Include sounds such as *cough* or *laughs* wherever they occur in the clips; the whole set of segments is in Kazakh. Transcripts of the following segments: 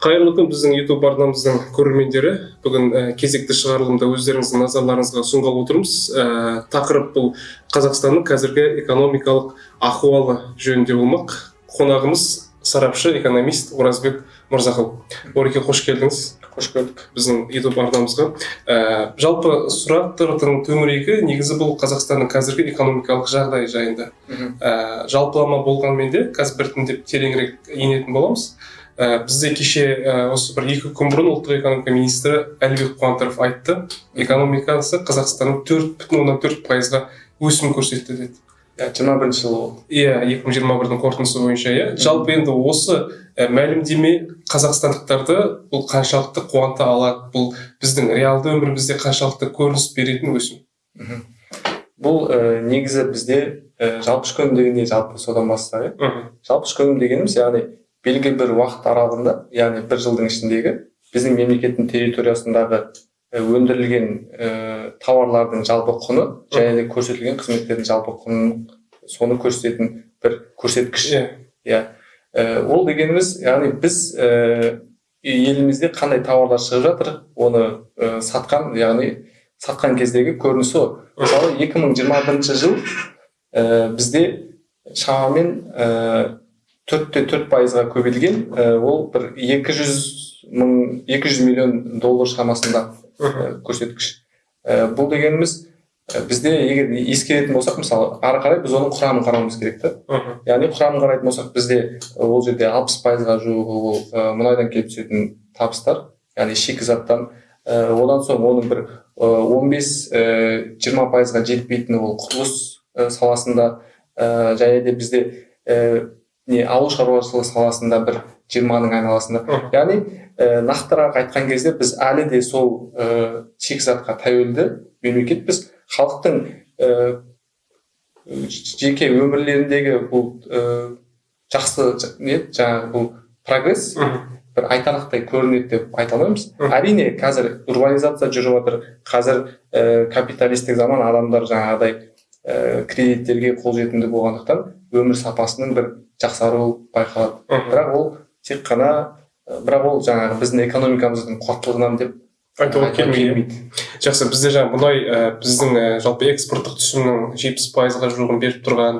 қайырлы күн біздің ютуб арнамыздың көрермендері. Бүгін ә, кезекті шығарылымда өздеріңіздің назарларыңызға ұсынғалы отырмыз. Ә, тақырып бұл қазақстанның қазіргі экономикалық ахуалы жөнінде болмақ. Қонағымыз сарапшы экономист оразбек мырзақұл ореке қош келдіңіз. Қош көрдік. Біздің ютуб арнамызға. Ә, жалпы сұрақтардың төңірегі негізі бұл қазақстанның қазіргі экономикалық жағдайы жайында. Ә, жалпылама болғанмен де қазір біртіндеп тереңірек енетін боламыз. Ә, бізде кеше ә, осы бір екі күн бұрын ұлттық экономика министрі әлібек қуантаров айтты. Экономикасы қазақстанның төрт бүтін оннан төрт пайызға өсім көрсетті деді. Иә жиырма бірінші жылы болды. Иә екі мың жиырма бірдің қорытындысы бойынша иә. Жалпы енді осы ә, мәлімдеме қазақстандықтарды бұл қаншалықты қуанта алады? Бұл біздің реалды өмірімізде қаншалықты көрініс беретін өсім? Бұл ә, негізі бізде ә, жалпы ішкі өнім дегенде жалпы содан бастайық. Иә жалпы ішкі өнім дегеніміз яғни белгілі бір уақыт аралығында яғни бір жылдың ішіндегі біздің мемлекеттің территориясындағы өндірілген ә, тауарлардың жалпы құны және де көрсетілген қызметтердің жалпы құнын соны көрсететін бір көрсеткіш. Иә. Иә. Ә, ол дегеніміз яғни біз ә, елімізде қандай тауарлар шығып жатыр оны ә, сатқан яғни сатқан кездегі көрінісі ғой мысалы 2021 жыл ә, бізде шамамен төрт те төрт пайызға көбейген ол бір екі жүз мың екі жүз миллион доллар шамасында көрсеткіш. Бұл дегеніміз бізде егер ескеретін болсақ мысалы ары қарай біз оның құрамын қарауымыз керек та. Яғни құрамын қарайтын болсақ бізде ол жерде алпыс пайызға жуығы ол мұнайдан келіп түсетін табыстар яғни шикізаттан одан соң оның бір он бес жиырма пайызға жетпейтіні ол құрылыс саласында және де бізде не ауыл шаруашылығы саласында бір жиырманың айналасында. Яғни ә, нақтырақ айтқан кезде біз әлі де сол ә, шикізатқа тәуелді мемлекетпіз. Халықтың ә, жеке өмірлеріндегі бұл ә, жақсы не жаңағы бұл прогресс бір айтарлықтай көрінеді деп айта алмаймыз әрине қазір урбанизация жүріп жатыр. Қазір ә, капиталистік заман адамдар жаңағыдай ә, кредиттерге қолжетімді болғандықтан өмір сапасының бір жақсаруы байқалады. Бірақ ол тек қана бірақ ол жаңағы біздің экономикамыздың қуаттылығынан деп айтуға келмейді. жақсы бізде жаңағы мұнай ә, біздің ә, жалпы экспорттық түсімнің жетпіс пайызға жуығын беріп тұрған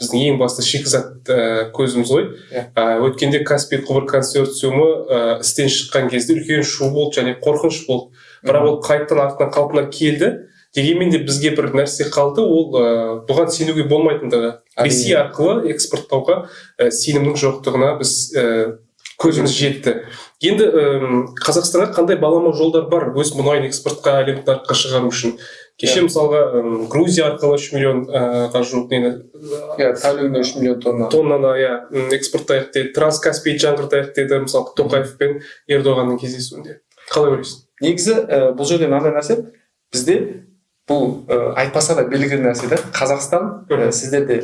біздің ең басты шикізат ә, көзіміз ғой. Ә, өткенде каспий құбыр консорциумы ә, істен шыққан кезде үлкен шу болды және қорқыныш болды. Бірақ ол қайтадан артынан қалпына келді. Дегенмен де бізге бір нәрсе қалды. Ол ә, бұған сенуге болмайтындығы ресей арқылы экспорттауға ә, сенімнің жоқтығына біз ә, көзіміз жетті. Енді ә, қазақстанға қандай балама жолдар бар өз мұнайын экспортқа әлемдік нарыққа шығару үшін? Кеше yeah. мысалға ә, грузия арқылы үш миллионға жуық нені иә тәулігіне үш миллион тонна. тоннаны иә экспорттайық деді. Транскаспий жаңғыртайық деді мысалы тоқаев пен ердоғанның кездесуінде. Қалай ойлайсың? Негізі ә, бұл жерде мынандай нәрсе бізде бұл ә, айтпаса да белгілі нәрсе да қазақстан ә, сіздер де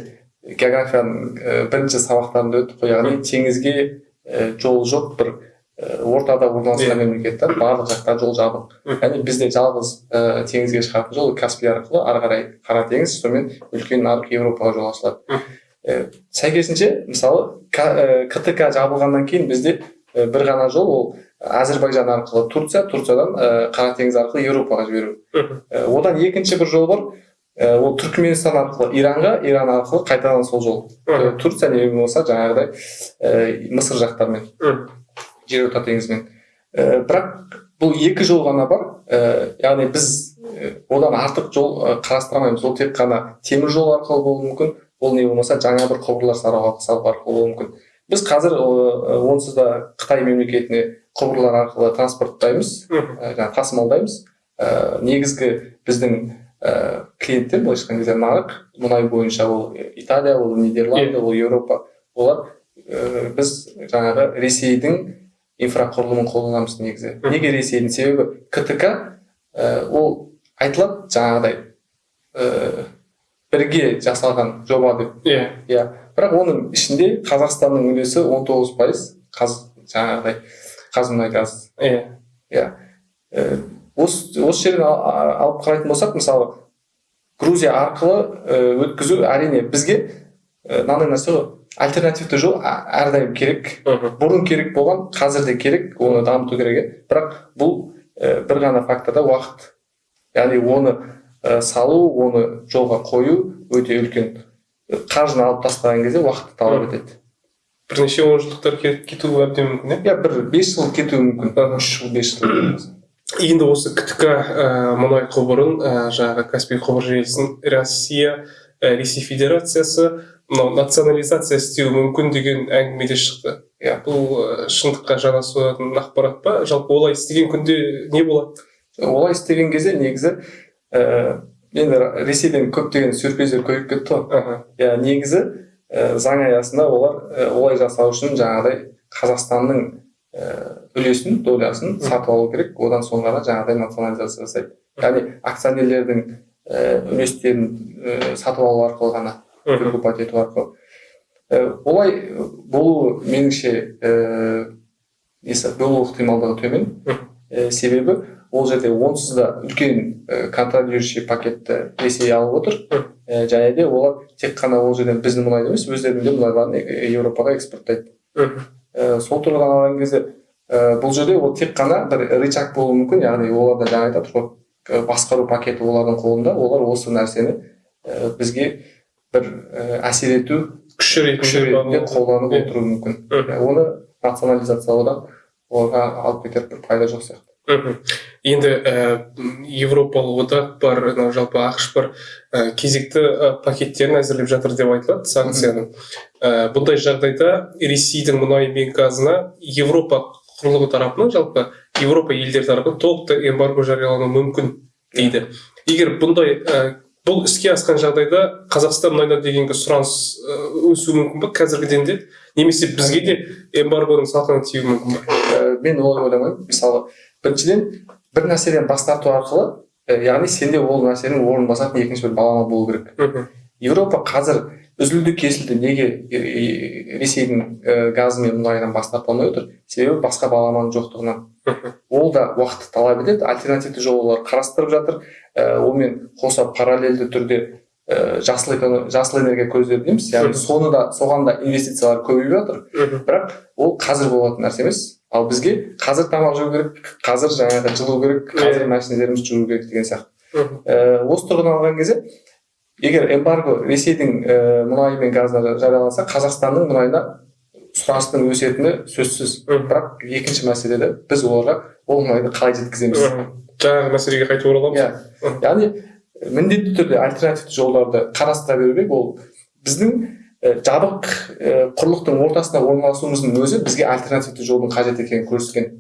географияның ә, бірінші сабақтарында өттік қой яғни теңізге ә, жол жоқ бір ә, ортада орналасқан мемлекет та барлық жақта жол жабық. Яғни бізде жалғыз ә, теңізге шығатын жол каспий арқылы ары қарай қара теңіз сонымен үлкен нарық еуропаға жол ашылады. Ә, сәйкесінше мысалы ктк жабылғаннан кейін бізде бір ғана жол ол әзірбайжан арқылы турция турциядан ә, қара теңіз арқылы еуропаға жіберу. Ә, одан екінші бір жол бар. Ә, ол түркменстан арқылы иранға иран арқылы қайтадан сол жол. Ә, турция не болмаса жаңағыдай ә, мысыр жақтармен жерорта теңізімен. Ә, бірақ бұл екі жол ғана бар. Ә, яғни біз одан артық жол қарастырмаймыз ол тек қана темір жол арқылы болуы мүмкін. Ол не болмаса жаңа бір құбырлар салу арқылы болуы мүмкін. Біз қазір онсыз да қытай мемлекетіне құбырлар арқылы транспорттаймыз жаңағы тасымалдаймыз. Ә, негізгі біздің ә, клиенттер былайша айтқан кезде нарық мұнай бойынша ол италия ол нидерланды ол еуропа олар ә, біз жаңағы ресейдің инфрақұрылымын қолданамыз негізі. Неге ресейдің себебі? Ктк ә, ол айтылады жаңағыдай ә, бірге жасалған жоба деп. Иә иә. Бірақ оның ішінде қазақстанның үлесі 19 пайыз жаңағыдай қазмұнайгаз иә. Иә осы осы жерден алып қарайтын болсақ мысалы грузия арқылы өткізу әрине бізге мынандай нәрсе ғой. Альтернативті жол әрдайым керек бұрын керек болған қазір де керек оны дамыту керек иә бірақ бұл бір ғана фактор да уақыт. Яғни оны салу оны жолға қою өте үлкен қаржыны алып тастаған кезде уақытты талап етеді. Бірнеше онжылдықтар кетіп кетуі әбден мүмкін иә иә бір бес жыл кетуі мүмкін. Үш жыл бес жыл. Енді осы ктк ә, мұнай құбырын ә, жаңағы каспий құбыр желісін россия ә, ресей федерациясы мынау национализация істеуі мүмкін деген әңгіме де шықты. Иә. бұл ә, шындыққа жанасатын ақпарат па? Жалпы олай істеген күнде не болады? Олай істеген кезде негізі ә, енді ресейден көптеген сюрприздер көбейіп кетті ғой. Иә негізі заң аясында олар ә, олай жасау үшін жаңағыдай қазақстанның ә, үлесін долясын сатып алу керек. Одан соң ғана жаңағыдай национализация жасайды. Яғни акционерлердің үлестерін ә, сатып алу арқылы ғана мхм. выкупать ету арқылы. Ә, олай болу меніңше несі болу ықтималдығы төмен. Ә, себебі ол жерде онсыз да үлкен ә, контролирующий пакетті ресей алып отыр. Ә, және де олар тек қана ол жерден біздің мұнайды емес өздерінің де мұнайларын еуропаға экспорттайды. Ә, сол тұрғыдан алған кезде ә, бұл жерде ол тек қана бір рычаг болуы мүмкін яғни олар да жаңа айтады ғой басқару пакеті олардың қолында олар осы нәрсені ә, бізге бір ә, әсер ету күші ретінде қолданып отыруы мүмкін. Оны национализациялаудан оларға алып кетер бір пайда жоқ сияқты. Енді ә, европалық одақ бар мынау жалпы ақш бар ә, кезекті ә, пакеттерін әзірлеп жатыр деп айтылады санкцияның. Ә, бұндай жағдайда ресейдің мұнайы мен газына европа құрлығы тарапынан жалпы европа елдері тарапынан толықтай эмбарго жариялануы мүмкін дейді. Егер бұндай ә, бұл іске асқан жағдайда қазақстан мұнайына дегенгі сұраныс ә, өсуі мүмкін ба қазіргіден де немесе бізге де эмбаргоның салқыны тиюі мүмкін ба Ә, мен олай ойламаймын. Мысалы біріншіден бір нәрседен бас тарту арқылы ә, яғни сенде ол нәрсенің орнын басатын екінші бір балама болу керек. Мхм. Еуропа қазір үзілді кесілді неге ресейдің ә, газы мен мұнайынан бас тарта алмай отыр? Себебі басқа баламаның жоқтығынан. Ол да уақытты талап етеді альтернативті жол олар қарастырып жатыр. Ә, онымен қоса параллельді түрде ә, жасыл, жасыл энергия көздері дейміз. Яғни соны да соған да инвестициялар көбейіп жатыр. Бірақ ол қазір болатын нәрсе емес. Ал бізге қазір тамақ жеу керек қазір жаңағы жылу керек қазір машиналарымызды жуу керек деген сияқты. Ә, осы тұрғыдан алған кезде егер эмбарго ресейдің ә, мұнайы мен газына жарияланса қазақстанның мұнайына сұраныстың өсетіні сөзсіз. Бірақ екінші мәселе де біз оларға ол мұнайды қалай жеткіземіз. Жаңағы мәселеге қайтып ораламыз. Иә. Яғни міндетті түрде альтернативті жолдарды қарастыра беру керек. Ол біздің ә, жабық ә, құрлықтың ортасында орналасуымыздың өзі бізге альтернативті жолдың қажет екенін көрсеткен.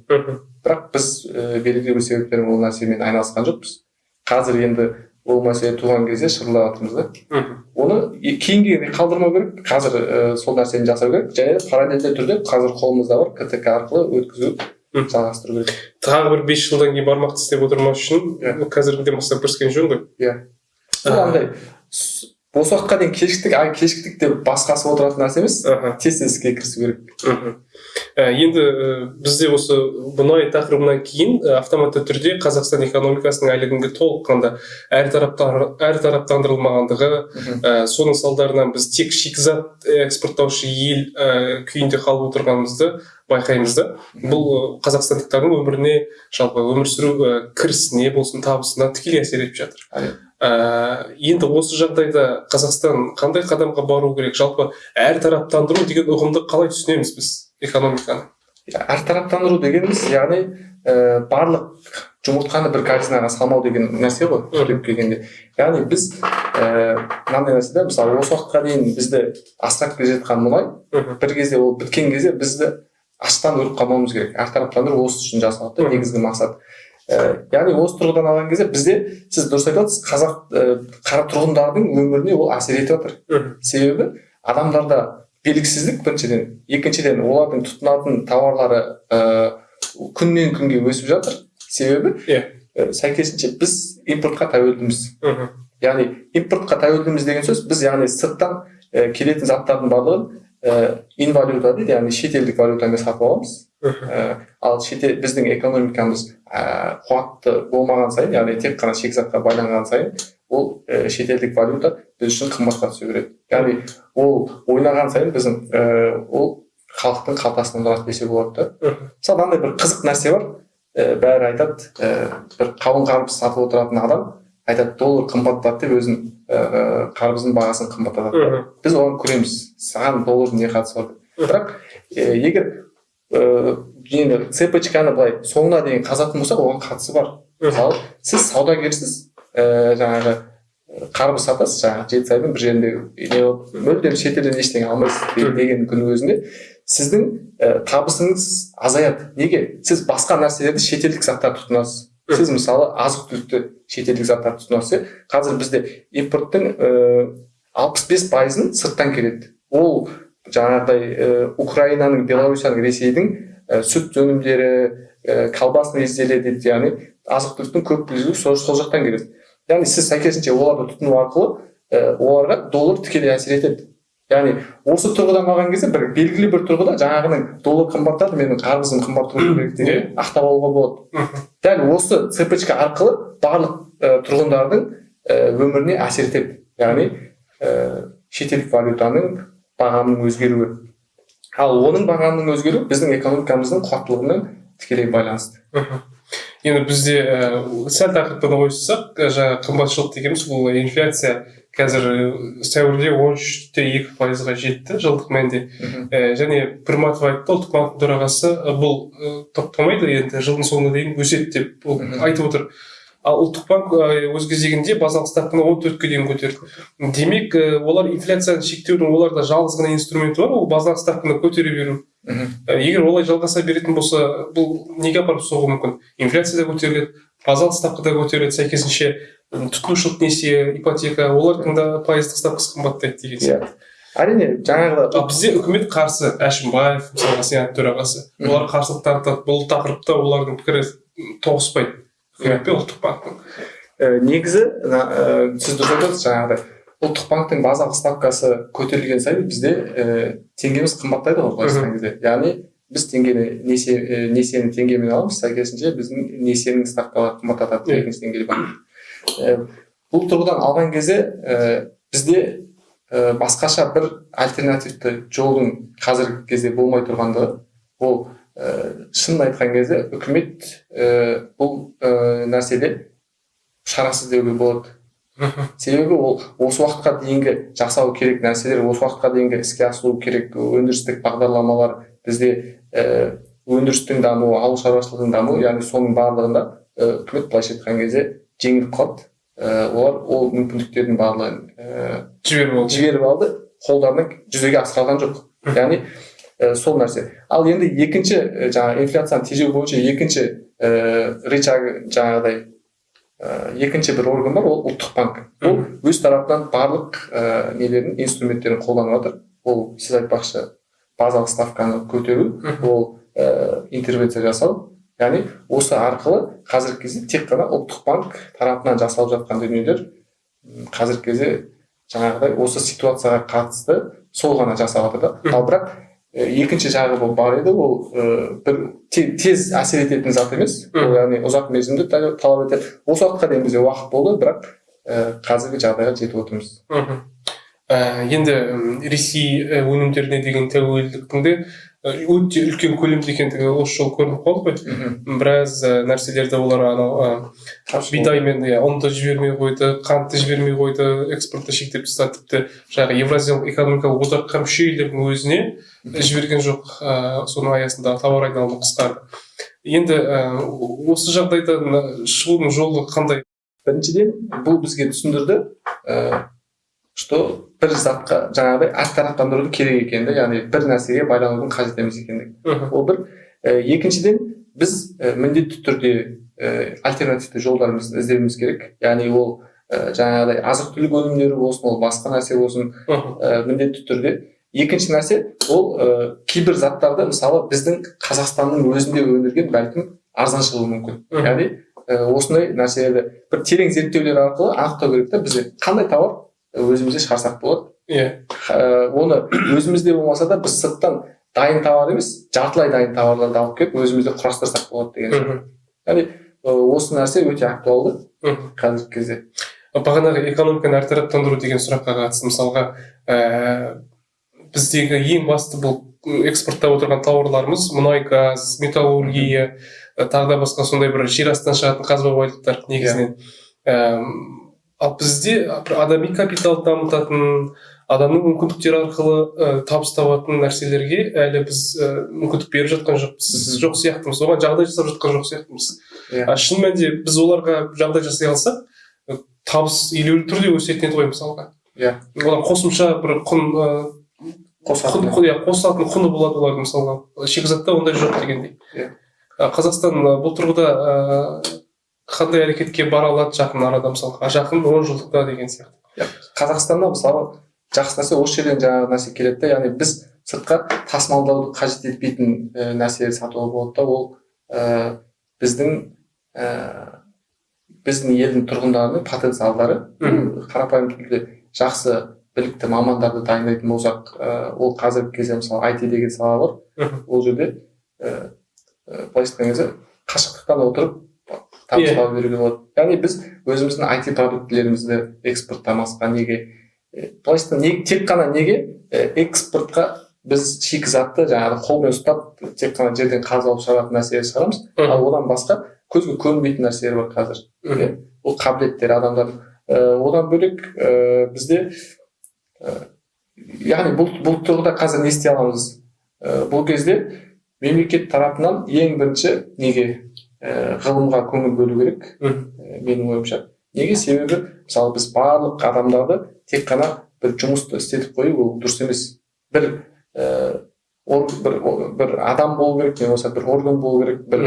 Бірақ біз ә, белгілі бір себептермен ол нәрсемен айналысқан жоқпыз. Қазір енді ол мәселе туған кезде шырылдап жатырмыз да. Оны е- кейінгіге қалдырмау керек. Қазір ә, сол нәрсені жасау керек. Және параллельді түрде қазір қолымызда бар ктк арқылы өткізу. Жалғастыру керек. Тағы бір бес жылдан кейін бармақты істеп отырмас үшін Иә. қазіргіден бастап кіріскен жөн ғой. Иә. Андай осы уақытқа дейін кешіктік кешіктік деп басқасы отыратын нәрсе емес. Тез тез іске кірісу керек. Мхм. Енді ә, бізде осы мұнай тақырыбынан кейін ә, автоматты түрде қазақстан экономикасының әлі күнге толыққанды әртараптандырылмағандығы ә, соның салдарынан біз тек шикізат экспорттаушы ел ә, күйінде қалып отырғанымызды байқаймыз да. Бұл қазақстандықтардың өміріне жалпы өмір сүру ә, кірісіне болсын табысына тікелей әсер етіп жатыр. Ә, енді осы жағдайда қазақстан қандай қадамға бару керек? Жалпы әртараптандыру деген ұғымды қалай түсінеміз біз? Экономиканы әртараптандыру дегеніміз яғни ә, барлық жұмыртқаны бір корзинаға салмау деген нәрсе ғой түптеп келгенде. Яғни біз ә, мынандай нәрсе да мысалы осы уақытқа дейін бізді асырап келе жатқан мұнай бір кезде ол біткен кезде бізді аштан өліп қалмауымыз керек. Әртараптандыру осы үшін жасалады да негізгі мақсат. Ә, яғни осы тұрғыдан алған кезде бізде сіз дұрыс айтып қазақ ә, қара тұрғындардың өміріне ол әсер етіп жатыр. Себебі адамдарда белгісіздік біріншіден екіншіден олардың тұтынатын тауарлары ә, күннен күнге өсіп жатыр. Себебі Иә. ә, сәйкесінше біз импортқа тәуелдіміз. Мхм. Яғни импортқа тәуелдіміз деген сөз біз яғни сырттан ә, келетін заттардың барлығын ә, инвалюта дейді яғни шетелдік валютамен сатып аламыз. Ә, ал шетел біздің экономикамыз ә, қуатты болмаған сайын яғни тек қана шикізатқа байланған сайын ол ә, шетелдік валюта біз үшін қымбатқа түсе береді яғни ол ойнаған сайын біздің ә, ол халықтың қалтасынан тұрады десе болады да. Мысалы мынандай бір қызық нәрсе бар. Ә, бәрі айтады ә, бір қауын қарбыз сатып отыратын адам айтады доллар қымбаттады деп өзінің ә, қарбыздың бағасын қымбаттатады біз оған көреміз. Саған доллардың не қатысы бар деп. Бірақ ә, егер ә, енді цепочканы былай соңына дейін қазатын болсақ оған қатысы бар. Мысалы сіз саудагерсіз ә, жаңағы қарбыз сатасыз жаңағы жеті сайдың бір жерінде не болып мүлдем шетелден ештеңе алмайсыз де- деген күннің өзінде сіздің ә, табысыңыз азаяды. Неге? Сіз басқа нәрселерді шетелдік заттар тұтынасыз. Сіз мысалы азық түлікті шетелдік заттар тұтынасыз иә? Қазір бізде импорттың алпыс бес пайызын сырттан келеді. Ол жаңағыдай ә, украинаның беларусияның ресейдің ә, сүт өнімдері ә, колбасный изделия дейді яғни азық түліктің көп бөлігі сол жақтан келеді. Яғни сіз сәйкесінше оларды тұтыну арқылы ә, оларға доллар тікелей әсер етеді яғни осы тұрғыдан алған кезде бір белгілі бір тұрғыда жаңағының доллар қымбаттады менің қарбызым қымбат тұру керек деген ақтап алуға болады дәл осы цепочка арқылы барлық ә, тұрғындардың ә, өміріне әсер етеді яғни ә, шетелдік валютаның бағамының өзгеруі ал оның бағамының өзгеруі біздің экономикамыздың қуаттылығымен тікелей байланысты. Енді бізде ііі сәл тақырыптан ойыссақ жаңағы қымбатшылық дегеніміз бұл инфляция қазір сәуірде он үш те екі пайызға жетті жылдық мәнде. І және пірматов айтты ұлттық банктың төрағасы бұл і, тоқтамайды енді жылдың соңына дейін өседі деп ол айтып отыр. Ал ұлттық банк өз кезегінде базалық ставканы он төртке дейін көтерді. Демек і, олар инфляцияны шектеудің оларда жалғыз ғана инструменті бар ол базалық ставканы көтере беру. Ә, егер олай жалғаса беретін болса бұл неге апарып соғуы мүмкін? Инфляция да көтеріледі базалық ставка да көтеріледі сәйкесінше тұтынушылық несие ипотека олардың да пайыздық ставкасы қымбаттайды деген иә. сияқты. Әрине жаңағы ал бізде үкімет қарсы әшімбаев мысалға сенат төрағасы олар қарсылық танытады. Бұл тақырыпта олардың пікірі тоғыспайды. Үкімет пен ұлттық банктың ә, негізі ә, сіз дұрыс айтып отырсыз жаңағыдай ұлттық банктың базалық ставкасы көтерілген сайын бізде ә, теңгеміз қымбаттайды ғой былайша айтқан кезде яғни біз теңгені несие ә, несиені теңгемен аламыз сәйкесінше біздің несиенің ставкалары қымбаттатады екінші деңгейлі банк Ә, бұл тұрғыдан алған кезде ә, бізде ә, басқаша бір альтернативті жолдың қазіргі кезде болмай тұрғандығы ол шынын айтқан кезде үкімет ә, бұл ә, нәрседе шарасыз деуге болады. *laughs* Себебі ол осы уақытқа дейінгі жасау керек нәрселер осы уақытқа дейінгі іске асыру керек өндірістік бағдарламалар бізде ә, өндірістің дамуы ауыл шаруашылығының дамуы яғни соның барлығында ә, үкімет былайша айтқан кезде жеңіліп қалды. Ә, олар ол мүмкіндіктердің барлығын ә, жіберіп алды. жіберіп алды қолдарынан жүзеге асыра алған жоқ. *laughs* Яғни ә, сол нәрсе. Ал енді екінші ә, жаңағы инфляцияны тежеу бойынша екінші ә, рычаг жаңағыдай ә, екінші бір орган бар ол ұлттық банк. Ол өз тарапынан барлық ә, нелерін инструменттерін қолданып жатыр ол сіз айтпақшы базалық ставканы көтеру ол ә, интервенция жасау. Яғни осы арқылы қазіргі кезде тек қана ұлттық банк тарапынан жасалып жатқан дүниелер қазіргі кезде жаңағыдай осы ситуацияға қатысты сол ғана жасап жатыр да. Ал бірақ екінші жағы бұл бар еді ол бір те- тез әсер ететін зат емес. Ол яғни ұзақ мерзімді та- талап етеді. Осы уақытқа дейін бізде уақыт болды бірақ қазіргі жағдайға жетіп отырмыз. Мхм. Енді ресей өнімдеріне деген тәуелділіктің де өте үлкен көлемде екендігі осы жолы көрініп қалды ғой. Біраз і, нәрселерді олар анау ы, бидаймен иә ұнды жібермей қойды қантты жібермей қойды экспортты шектеп тастады тіпті жаңағы евразиялық экономикалық одаққа мүше елдердің өзіне жіберген жоқ ыыы соның аясында тауар айналымы қысқарды. Енді осы жағдайдан шығудың жолы қандай? Біріншіден бұл бізге түсіндірді что бір затқа жаңағыдай әртараптандырудың керек екендігі яғни бір нәрсеге байланудың қажет емес екендігі мхм. Ол бір. Ә, екіншіден біз ә, міндетті түрде ә, альтернативті жолдарымызды іздеуіміз керек. Яғни ол ә, жаңағыдай азық түлік өнімдері болсын ол басқа нәрсе болсын ә, міндетті түрде. Екінші нәрсе ол ә, кейбір заттарды мысалы біздің қазақстанның өзінде өндірген бәлкім арзан шығуы мүмкін яғни ә, осындай нәрселерді бір терең зерттеулер арқылы анықтау керек та бізде қандай тауар өзімізде шығарсақ болады. Иә. Ә, оны өзімізде болмаса да біз сырттан дайын товар емес жартылай дайын товарларды алып келіп өзімізде құрастырсақ болады деген мхм. яғни осы нәрсе өте актуалды қазіргі кезде. Бағанағы экономиканы әртараптандыру деген сұраққа қатысты мысалға ә, біздегі ең басты бұл экспорттап отырған тауарларымыз мұнай газ металлургия тағы да басқа сондай бір жер астынан шығатын қазба байлықтар негізінен. Әм, ал бізде бір адами капиталды дамытатын адамның мүмкіндіктері арқылы ә, табыс табатын нәрселерге әлі біз ә, мүмкіндік беріп жатқан жоқпыз. Жоқ сияқтымыз. Оған жағдай жасап жатқан жоқ сияқтымыз. Иә. а шын мәнінде біз оларға жағдай жасай алсақ ә, табыс елеулі түрде өсетін еді ғой мысалға. Иә. одан қосымша бір құн ә, қосатын. иә, қосылатын құны болады олардың мысалға. Шикізатта ондай жоқ дегендей. Иә. А, қазақстан бұл тұрғыда қандай әрекетке бара алады жақын арада мысалға а жақын он жылдықта деген сияқты. Қазақстанда мысалы жақсы нәрсе осы жерден жаңағы нәрсе келеді да яғни біз сыртқа тасымалдауды қажет етпейтін ә, нәрселерді сатуға болады да ол ә, біздің ә, біздің елдің тұрғындарының потенциалдары. Қарапайым түрде жақсы білікті мамандарды дайындайтын болсақ ә, ол қазіргі кезде мысалы IT деген сала бар. Ол жерде ә, ә, былайша айтқан кезде қашықтықтан отырып табыс тауып беруге болады яғни біз өзіміздің IT продуктілерімізді экспорттамасқа неге былайша айтқанда не- тек қана неге экспортқа біз шикізатты жаңағы қолмен ұстап тек қана жерден қазып алып шығаратын нәрселер шығарамыз. Ал одан басқа көзге көрінбейтін нәрселер бар қазір. Ол қабілеттер адамдар ә, одан бөлек ә, бізде ә, яғни бұл бұл тұрғыда қазір не істей аламыз? Ә, бұл кезде мемлекет тарапынан ең бірінші неге ғылымға көңіл бөлу керек. Ә, менің ойымша. Неге? Себебі мысалы біз барлық адамдарды тек қана бір жұмысты істетіп қою ол дұрыс емес. Бір ә, ор- бір, бір адам болу керек не болмаса бір орган болу керек бір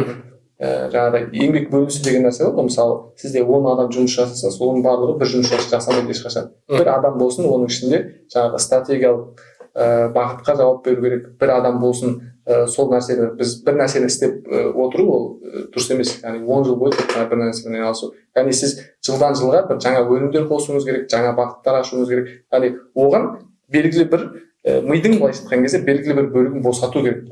ә, жаңағыдай еңбек бөлінісі деген нәрсе бар ғой. Мысалы сізде он адам жұмыс жасаса соның барлығы бір жұмыс жас- жасамайды ешқашан. Бір адам болсын оның ішінде жаңағы стратегиялық ә, бағытқа жауап беру керек. Бір адам болсын ә, сол нәрсені біз бір нәрсені істеп ә, отыру ол ә, дұрыс емес. Яғни он жыл бойы тек қана бір нәрсемен айналысу. Яғни сіз жылдан жылға бір жаңа өнімдер қосуыңыз керек жаңа бағыттар ашуыңыз керек. Яғни оған белгілі бір ә, мидың былайша айтқан кезде белгілі бір бөлігін босату керек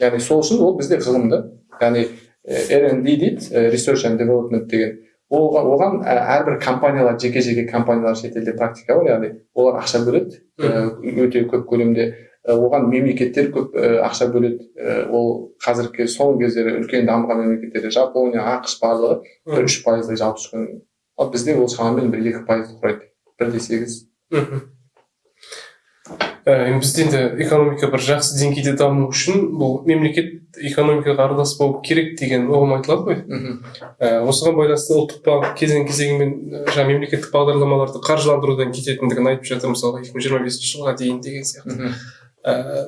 яғни сол үшін ол бізде ғылымды яғни R&D дейді Research and Development деген оған, оған әрбір компаниялар жеке жеке компаниялар шетелде практика бар яғни олар ақша бөледі өте көп көлемде. Оған мемлекеттер көп ә, ақша бөледі. Ә, ол қазіргі соңғы кездері үлкен дамыған мемлекеттерде жапония ақш барлығы бір үш пайыздай жалпы ішкі ал бізде ол шамамен бір екі пайызды құрайды. Бір де сегіз. Ә, енді бізде енді экономика бір жақсы деңгейде даму үшін бұл мемлекет экономикаға аралас болу керек деген ұғым айтылады ғой. Мхм. Ә, осыған байланысты ұлттық банк кезең кезеңімен жаңағы мемлекеттік бағдарламаларды қаржыландырудан кететіндігін айтып жатыр мысалға екі мың жиырма бесінші жылға дейін деген сияқты. Мхм. Ә,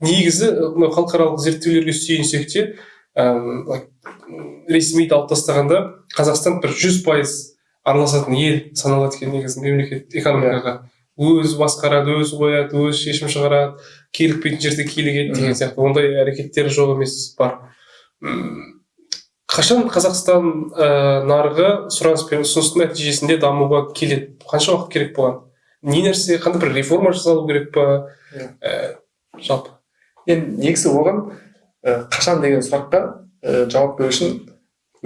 негізі мынау халықаралық зерттеулерге сүйенсек те ә, ресми алып тастағанда қазақстан бір жүз пайыз араласатын ел саналады екен негізі мемлекет экономикаға. Өзі басқарады өзі қояды өзі шешім шығарады килікпейтін жерде килігеді деген сияқты ондай әрекеттері жоқ емес бар. Қашан қазақстан ә, нарығы сұраныс пен ұсыныстың нәтижесінде дамуға келеді? Қанша уақыт керек бұған? Не нәрсе қандай бір реформа жасалу керек па? Иә. ә, жалпы. Енді негізі оған ә, қашан деген сұраққа ә, жауап беру үшін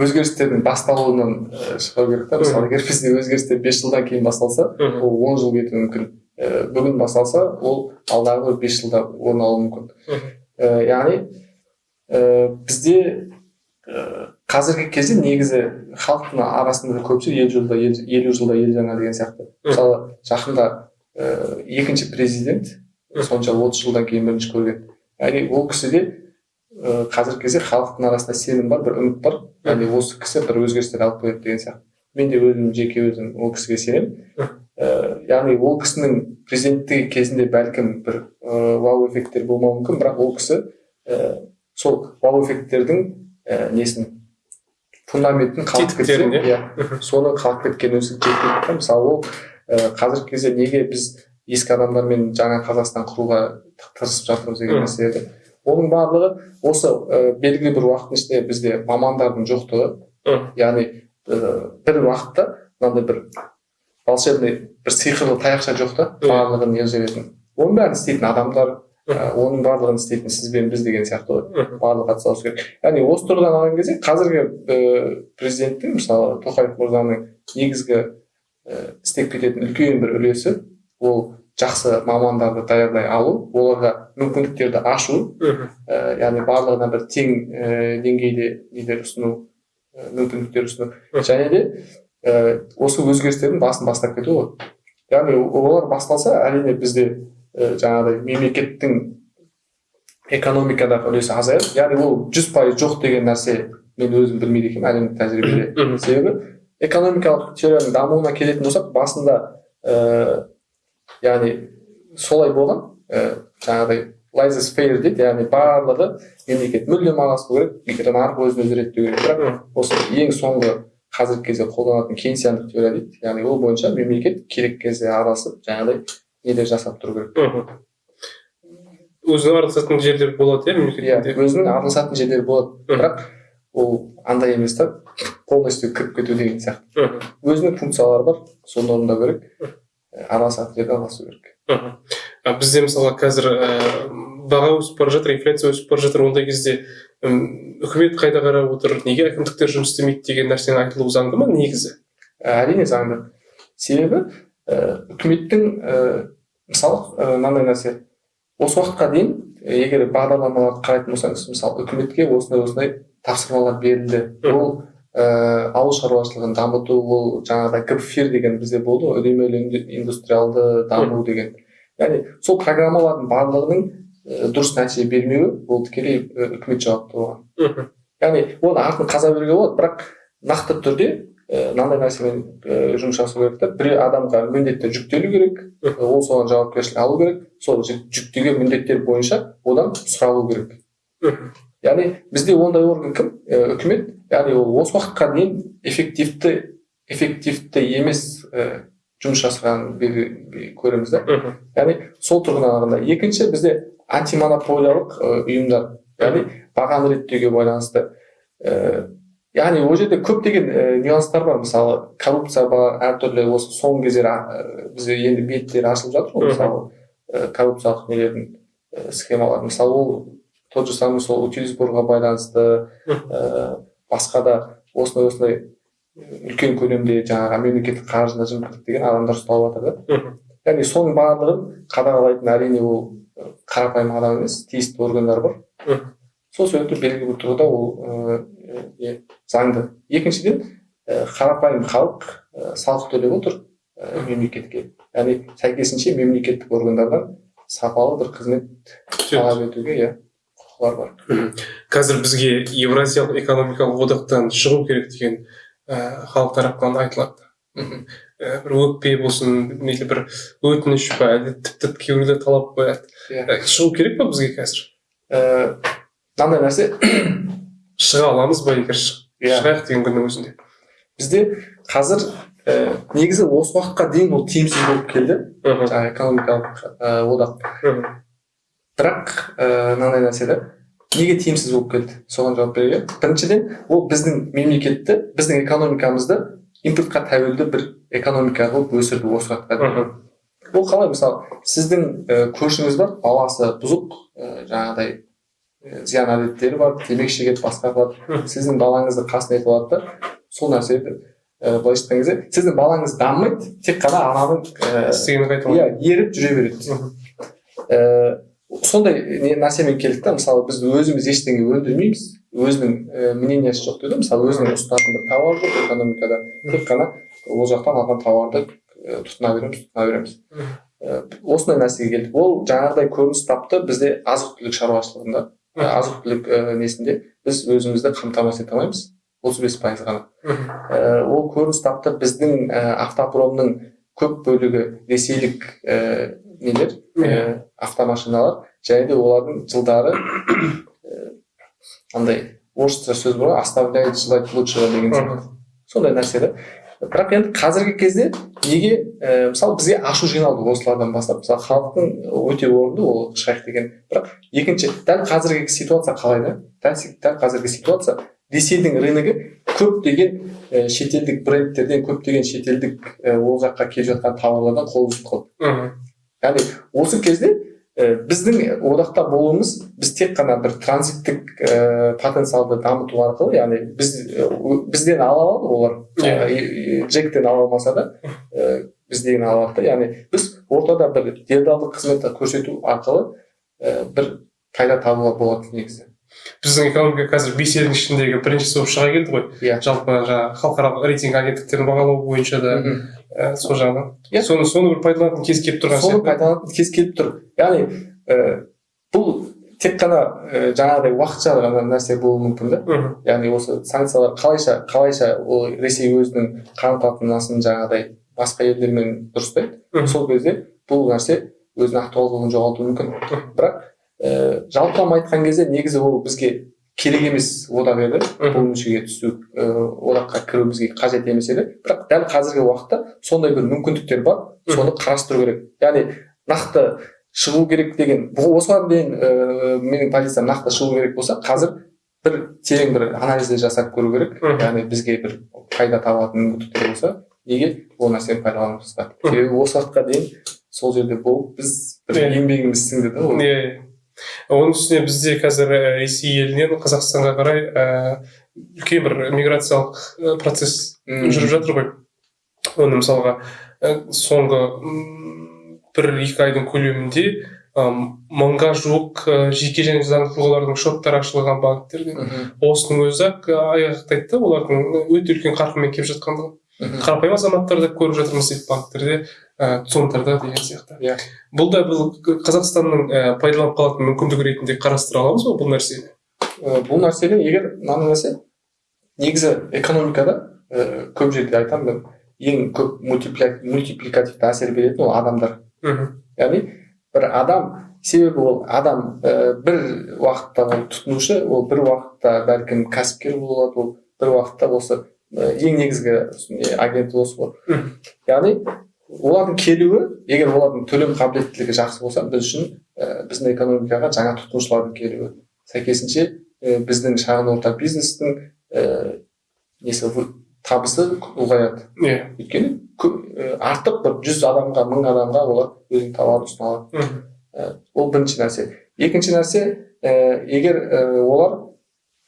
өзгерістердің басталуынан ә, шығу керек та. Мысалы егер бізде өзгерістер бес жылдан кейін басталса ол он жыл кетуі мүмкін. Ә, бүгін басталса ол алдағы бес жылда орын алуы мүмкін. Ә, яғни ә, бізде ә, қазіргі кезде негізі халықтың арасында көпшілік елу жылда ел, елу жылда ел жаңа деген сияқты. Мысалы жақында ә, екінші президент сонша отыз жылдан кейін бірінші көрген. Яғни ол кісіде ә, қазіргі кезде халықтың арасында сенім бар бір үміт бар. Яғни осы кісі бір өзгерістер алып келеді деген сияқты. Мен де өзім жеке өзім ол кісіге сенемін. Ә, яғни ол кісінің президенттігі кезінде бәлкім бір ә, вау эффекттер болмауы мүмкін бірақ ол кісі ә, сол вау эффекттердің ә, несін фундаментін қалып кетсе иә? иә. Соны қалып кеткен өзі жеткілікті мысалы ол ә, қазіргі кезде неге біз ескі адамдармен жаңа қазақстан құруға тырысып жатырмыз деген нәрсе оның барлығы осы ә, белгілі бір уақыттың ішінде бізде мамандардың жоқтығы. Яғни ә, бір уақытта мынандай бір волшебный бір сиқырлы таяқша жоқ та барлығын ержететін оның бәрін істейтін адамдар оның барлығын істейтін сіз бен біз деген сияқты ғой. Барлығы атсалысу керек. Яғни осы тұрғыдан алған кезде қазіргі ә, президенттің мысалы тоқаев мырзаның негізгі ә, істеп кететін үлкен бір үлесі ол жақсы мамандардыдаярдай алу оларға мүмкіндіктерді ашу ә, яғни барлығына бір тең ә, деңгейде нелер ұсыну ә, мүмкіндіктер ұсыну. Және де ә, осы өзгерістердің басын бастап кету ғой. Яғни олар басталса әрине бізде жаңағыдай мемлекеттің экономикадағы үлесі азаяды. Яғни ол жүз пайыз жоқ деген нәрсе мен өзім білмейді екенмін әлемдік тәжірибеде себебі. Экономикалық теорияның дамуына келетін болсақ басында ә, яғни солай болған. Ә, жаңағыдай лайзес фейр дейді яғни барлығы мемлекет мүлдем араласпау керек егер нарық өзін өзі реттеу керек. Бірақ осы ең соңғы қазіргі кезде қолданатын кейнсиандық теория дейді. Яғни ол бойынша мемлекет керек кезде араласып жаңағыдай нелер жасап тұру керек. Өзінің араласатын жерлер болады иә иә мемлекетте өзінің араласатын жерлері болады. Бірақ ол андай емес та полностью кіріп кету деген сияқты. Өзінің функциялары бар соны орындау керек. Ә, араласатын жерде араласу керек. А бізде мысалға қазір ііі баға өсіп бара жатыр инфляция өсіп бара жатыр. Ондай кезде үкімет қайда қарап отыр? Неге әкімдіктер жұмыс істемейді деген нәрсенің айтылуы заңды ма негізі? Ә, әрине заңды. Себебі ә, үкіметтің ә, мысалы ә, мынандай нәрсе. Осы уақытқа дейін егер бағдарламаларды қарайтын болсаңыз мысалы үкіметке осындай осындай тапсырмалар берілді. Ол ә, ауыл шаруашылығын дамыту ол жаңағыдай гпфир деген бізде болды ғой үдемелі инду- индустриалды даму деген. Яғни сол программалардың барлығының дұрыс нәтиже бермеуі ол тікелей үкімет жауапты болған. Мхм. яғни оны артын қаза беруге болады бірақ нақты түрде мынандай нәрсемен жұмыс жасау керек та бір адамға міндеттер жүктелу керек. Ол соған жауапкершілік алу керек. Сол жүк- жүктеген міндеттер бойынша одан сұралу керек. Яғни бізде ондай орган кім? І үкімет. Яғни ол осы уақытқа дейін эффективті эффективті емес жұмыс жасағанын көреміз да яғни сол тұрғыдан алғанда екінші бізде антимонополиялық ұйымдар. Яғни бағаны реттеуге байланысты яғни ол жерде көптеген і, нюанстар бар мысалы коррупция бар әртүрлі осы соңғы кездері ә, бізде енді беттері ашылып жатыр ғой мысалы і, коррупциялық нелердің і, схемалар мысалы ол тот же самый сол утилизборға байланысты ііі басқа да осындай осындай үлкен көлемде жаңағы мемлекеттік қаржыны жымқырдық деген адамдар ұсталып жатыр да яғни соның барлығын қадағалайтын әрине ол қарапайым адам емес тиісті органдар бар. Сол себепті белгілі бір тұрғыда ол заңды. Екіншіден қарапайым халық салық төлеп отыр мемлекетке. Яғни сәйкесінше мемлекеттік органдардан сапалы бір қызмет талап етуге иә құқылар бар. Қазір бізге евразиялық экономикалық одақтан шығу керек деген халық тарапынан айтылады. Бір өкпе болсын мейлі бір өтініш па әлде тіпті кейбіреулер талап қояды. Иә. Шығу керек па бізге қазір? Мынандай нәрсе *clears throat* шыға аламыз ба егер Иә. шығайық деген күннің өзінде. Бізде қазір і негізі осы уақытқа дейін ол тиімсіз болып келді. Жаңағы экономикалық одақ. Бірақ ыыы мынандай нәрсе да неге тиімсіз болып келді? Соған жауап берейін. Біріншіден ол біздің мемлекетті біздің экономикамызды импортқа тәуелді бір экономика қылып өсірді осы уақытқа дейін. Ол қалай? Мысалы сіздің і көршіңіз бар баласы бұзық і жаңағыдай зиян әдеттері бар темекі шегеді басқа қылады сіздің балаңызды қасына ертіп алады да сол нәрсені і былайша айтқан кезде сіздің балаңыз дамымайды тек қана ананың иә еріп жүре береді ііі сондай не нәрсемен келдік та мысалы біз өзіміз ештеңе өндірмейміз өзінің і мнениесі жоқ дейді ғой мысалы өзінің ұсынатын бір тауар жоқ экономикада тек қана ол жақтан алған тауарды тұтына береміз тұтына береміз осындай нәрсеге келдік ол жаңағыдай көрініс тапты бізде азық түлік шаруашылығында. Азық түлік і несінде біз өзімізді қамтамасыз ете алмаймыз отыз бес пайыз ғана. Ол көрініс тапты біздің і автопромның көп бөлігі ресейлік ііі нелер? Ііі автомашиналар. Және де олардың жылдары андай орысша сөз бар ғой оставляет желать лучшего деген сияқты. Сондай нәрсе да бірақ енді қазіргі кезде неге ііі мысалы бізге ашу жиналды осылардан бастап. Мысалы халықтың өте орынды ол шайх деген. Бірақ екінші дәл қазіргі ситуация қалай да? Дәл, қазіргі ситуация ресейдің рыногы көптеген і шетелдік брендтерден көптеген шетелдік і ол жаққа келіп жатқан тауарлардан қол үзіп қалды. Мхм. яғни осы кезде біздің одақта болуымыз біз тек қана бір транзиттік ә, потенциалды дамыту арқылы яғни біз ә, бізден ала алады олар. Иә. джектен ала алмаса да ә, бізден ала алады да. Яғни біз ортада бір делдалдық қызметті көрсету арқылы ә, бір пайда табуға болады негізі. Біздің экономика қазір бес елдің ішіндегі біріншісі болып шыға келді ғой. Иә. жалпы жаңағы халықаралық рейтинг агенттіктерінің бағалауы бойынша да Мгм. ә, сол жағынан. Иә. соны соны бір пайдаланатын кез келіп тұрған соны пайдаланатын кез келіп тұр. Яғни ә, бұл тек қана ә, жаңағыдай уақытша ғана нәрсе болуы мүмкін да. Мхм яғни осы санкциялар қалайша қалайша ол ресей өзінің қарым қатынасын жаңағыдай басқа елдермен дұрыстайды. Сол кезде бұл нәрсе өзінің актуалдылығын жоғалтуы мүмкін. Бірақ ә, жалпылама айтқан кезде негізі ол бізге керек емес одақ еді. Бұл мүшеге түсу ә, одаққа кіру бізге қажет емес еді. Бірақ дәл қазіргі уақытта сондай бір мүмкіндіктер бар. Соны қарастыру керек. Яғни нақты шығу керек деген осыған дейін ә, менің позициям нақты шығу керек болса қазір бір терең бір анализдер жасап көру керек. Яғни бізге бір пайда табатын мүмкіндіктер болса неге ол нәрсені пайдаланбасқа Мхм. себебі осы уақытқа дейін сол жерде болып біз бір Иә. еңбегіміз сіңді да ол. Иә. Оның үстіне бізде қазір ресей елінен қазақстанға қарай үлкен бір миграциялық процесс жүріп жатыр ғой. Оны мысалға соңғы бір екі айдың көлемінде мыңға жуық жеке және заңды тұлғалардың шоттары ашылған банктерде Мхм. осының өзі ақ айғақтайды да олардың өте үлкен қарқынмен келіп жатқандығын қарапайым азаматтар да көріп жатырмыз дейді банктерде ә, цонтрда деген сияқты. Иә. бұл да бұл қазақстанның ә, пайдаланып қалатын мүмкіндік ретінде қарастыра аламыз ба бұл нәрсені? Ә, бұл нәрсені егер мынандай нәрсе негізі экономикада ә, көп жерде айтамын мен ең көп мультипликативті әсер беретін ол адамдар. Мхм. Яғни бір адам себебі ол адам ә, бір уақытта ол тұтынушы ол бір уақытта бәлкім кәсіпкер болады ол бір уақытта осы ә, ең негізгі не, агент осы Мхм. яғни олардың келуі егер олардың төлем қабілеттілігі жақсы болса біз үшін ә, біздің экономикаға жаңа тұтынушылардың келуі сәйкесінше ә, біздің шағын орта бизнестің ә, несі табысы ұлғаяды. Иә. Өйткені кө- ә, артық бір жүз адамға мың адамға олар өзінің тауарын ұсына алады мхм ол бірінші нәрсе. Екінші нәрсе ә, егер ә, олар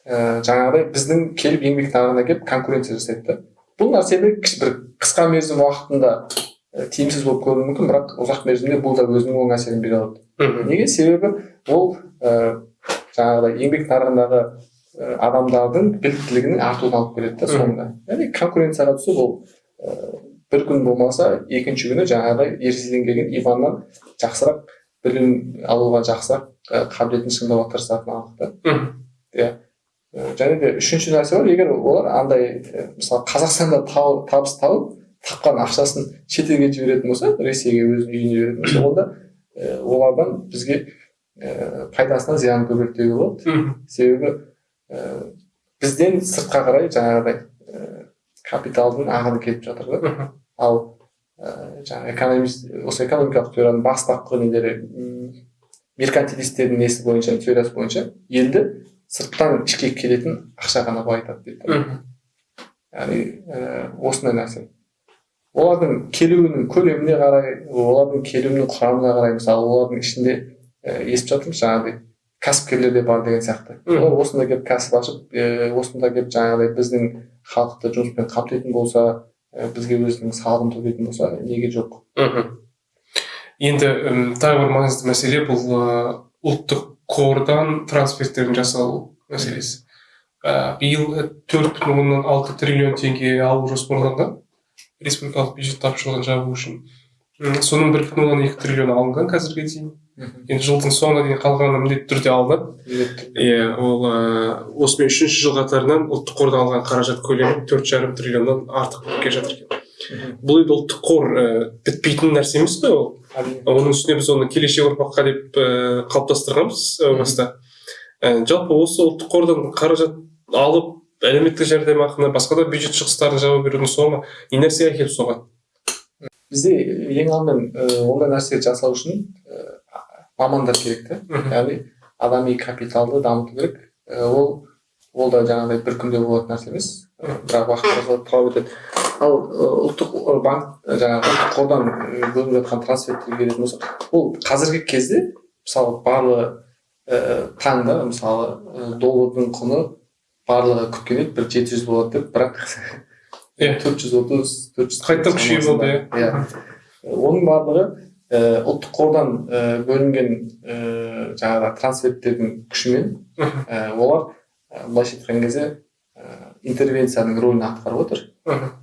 ә, жаңағыдай біздің келіп еңбек нарығына келіп конкуренция жасайды да. Бұл нәрсені бір қысқа мерзім уақытында ә, тиімсіз болып көрінуі мүмкін бірақ ұзақ мерзімде бұл да өзінің оң әсерін бере алады. Неге? Себебі ол ә, жаңағыдай еңбек нарығындағы ә, адамдардың біліктілігінің артуына алып келеді да соңында. Яғни конкуренцияға түсу бұл ә, бір күн болмаса екінші күні жаңағыдай ертеден келген иваннан жақсырақ білім алуға жақсырақ ә, қабілетін шыңдауға тырысатыны анық та. Мхм. Ә, және де үшінші нәрсе бар егер олар андай мысалы қазақстанда табыс тауып тапқан ақшасын шетелге жіберетін болса ресейге өзінің үйіне жіберетін болса онда ә, олардан бізге ә, пайдасынан зиянын көбірек деуге болады себебі ә, бізден сыртқа қарай жаңағыдай ә, капиталдың ағыны келіп жатыр да. Ал ә, жаңағы экономист осы экономикалық теорияның бастапқы нелері меркантилистердің несі бойынша теориясы бойынша елді сырттан ішке келетін ақша ғана байытады дейді яғни ә, осындай нәрсе. Олардың келуінің көлеміне қарай олардың келуінің құрамына қарай мысалы олардың ішінде ә, естіп жатырмыз жаңағыдай кәсіпкерлер де бар деген сияқты. Олар осында келіп кәсіп ашып ә, осында келіп жаңағыдай біздің халықты жұмыспен қамтитын болса ә, бізге өзінің салығын төлейтін болса неге жоқ? Мхм. Енді тағы бір маңызды мәселе бұл ұлттық қордан трансферттердің жасалу мәселесі. Ә, биыл төрт бүтін оннан алты триллион теңге алу жоспарланған. Республикалық бюджет тапшылығын жабу үшін. Соның бір бүтін оннан екі триллион алынған қазірге дейін. Енді жылдың соңына дейін қалғаны міндетті түрде алынады иә ол ыыы осымен үшінші жыл қатарынан ұлттық қордан алған қаражат көлемі төрт жарым триллионнан артық болып келе жатыр екен. Бұл енді ұлттық қор ііі бітпейтін нәрсе емес қой ол. Оның үстіне біз оны келешек ұрпаққа деп ііі қалыптастырғанбыз әу баста. І жалпы осы ұлттық қордан қаражат алып әлеуметтік жәрдемақыны басқа да бюджет шығыстарын жауып берудің соңы не нәрсеге әкеліп соғады бізде ең алдымен ондай нәрсе жасау үшін мамандар керек та яғни адами капиталды дамыту керек. Ол ол да жаңағыдай бір күнде болатын нәрсе емес. Бірақ уақыт талап етеді. Ал ұлттық банк жаңағы қордан бөлініп жатқан трансферттерге келетін болсақ ол қазіргі кезде мысалы барлығы ә, таңда мысалы доллардың құны барлығы күткен еді бір жеті жүз болады деп бірақ Иә. төрт жүз отыз төрт жүз Қайтадан күшейіп болды, иә. иә оның барлығы ұлттық қордан бөлінген ә, жаңағы трансферттердің күшімен олар былайша айтқан кезде интервенцияның рөлін атқарып отыр.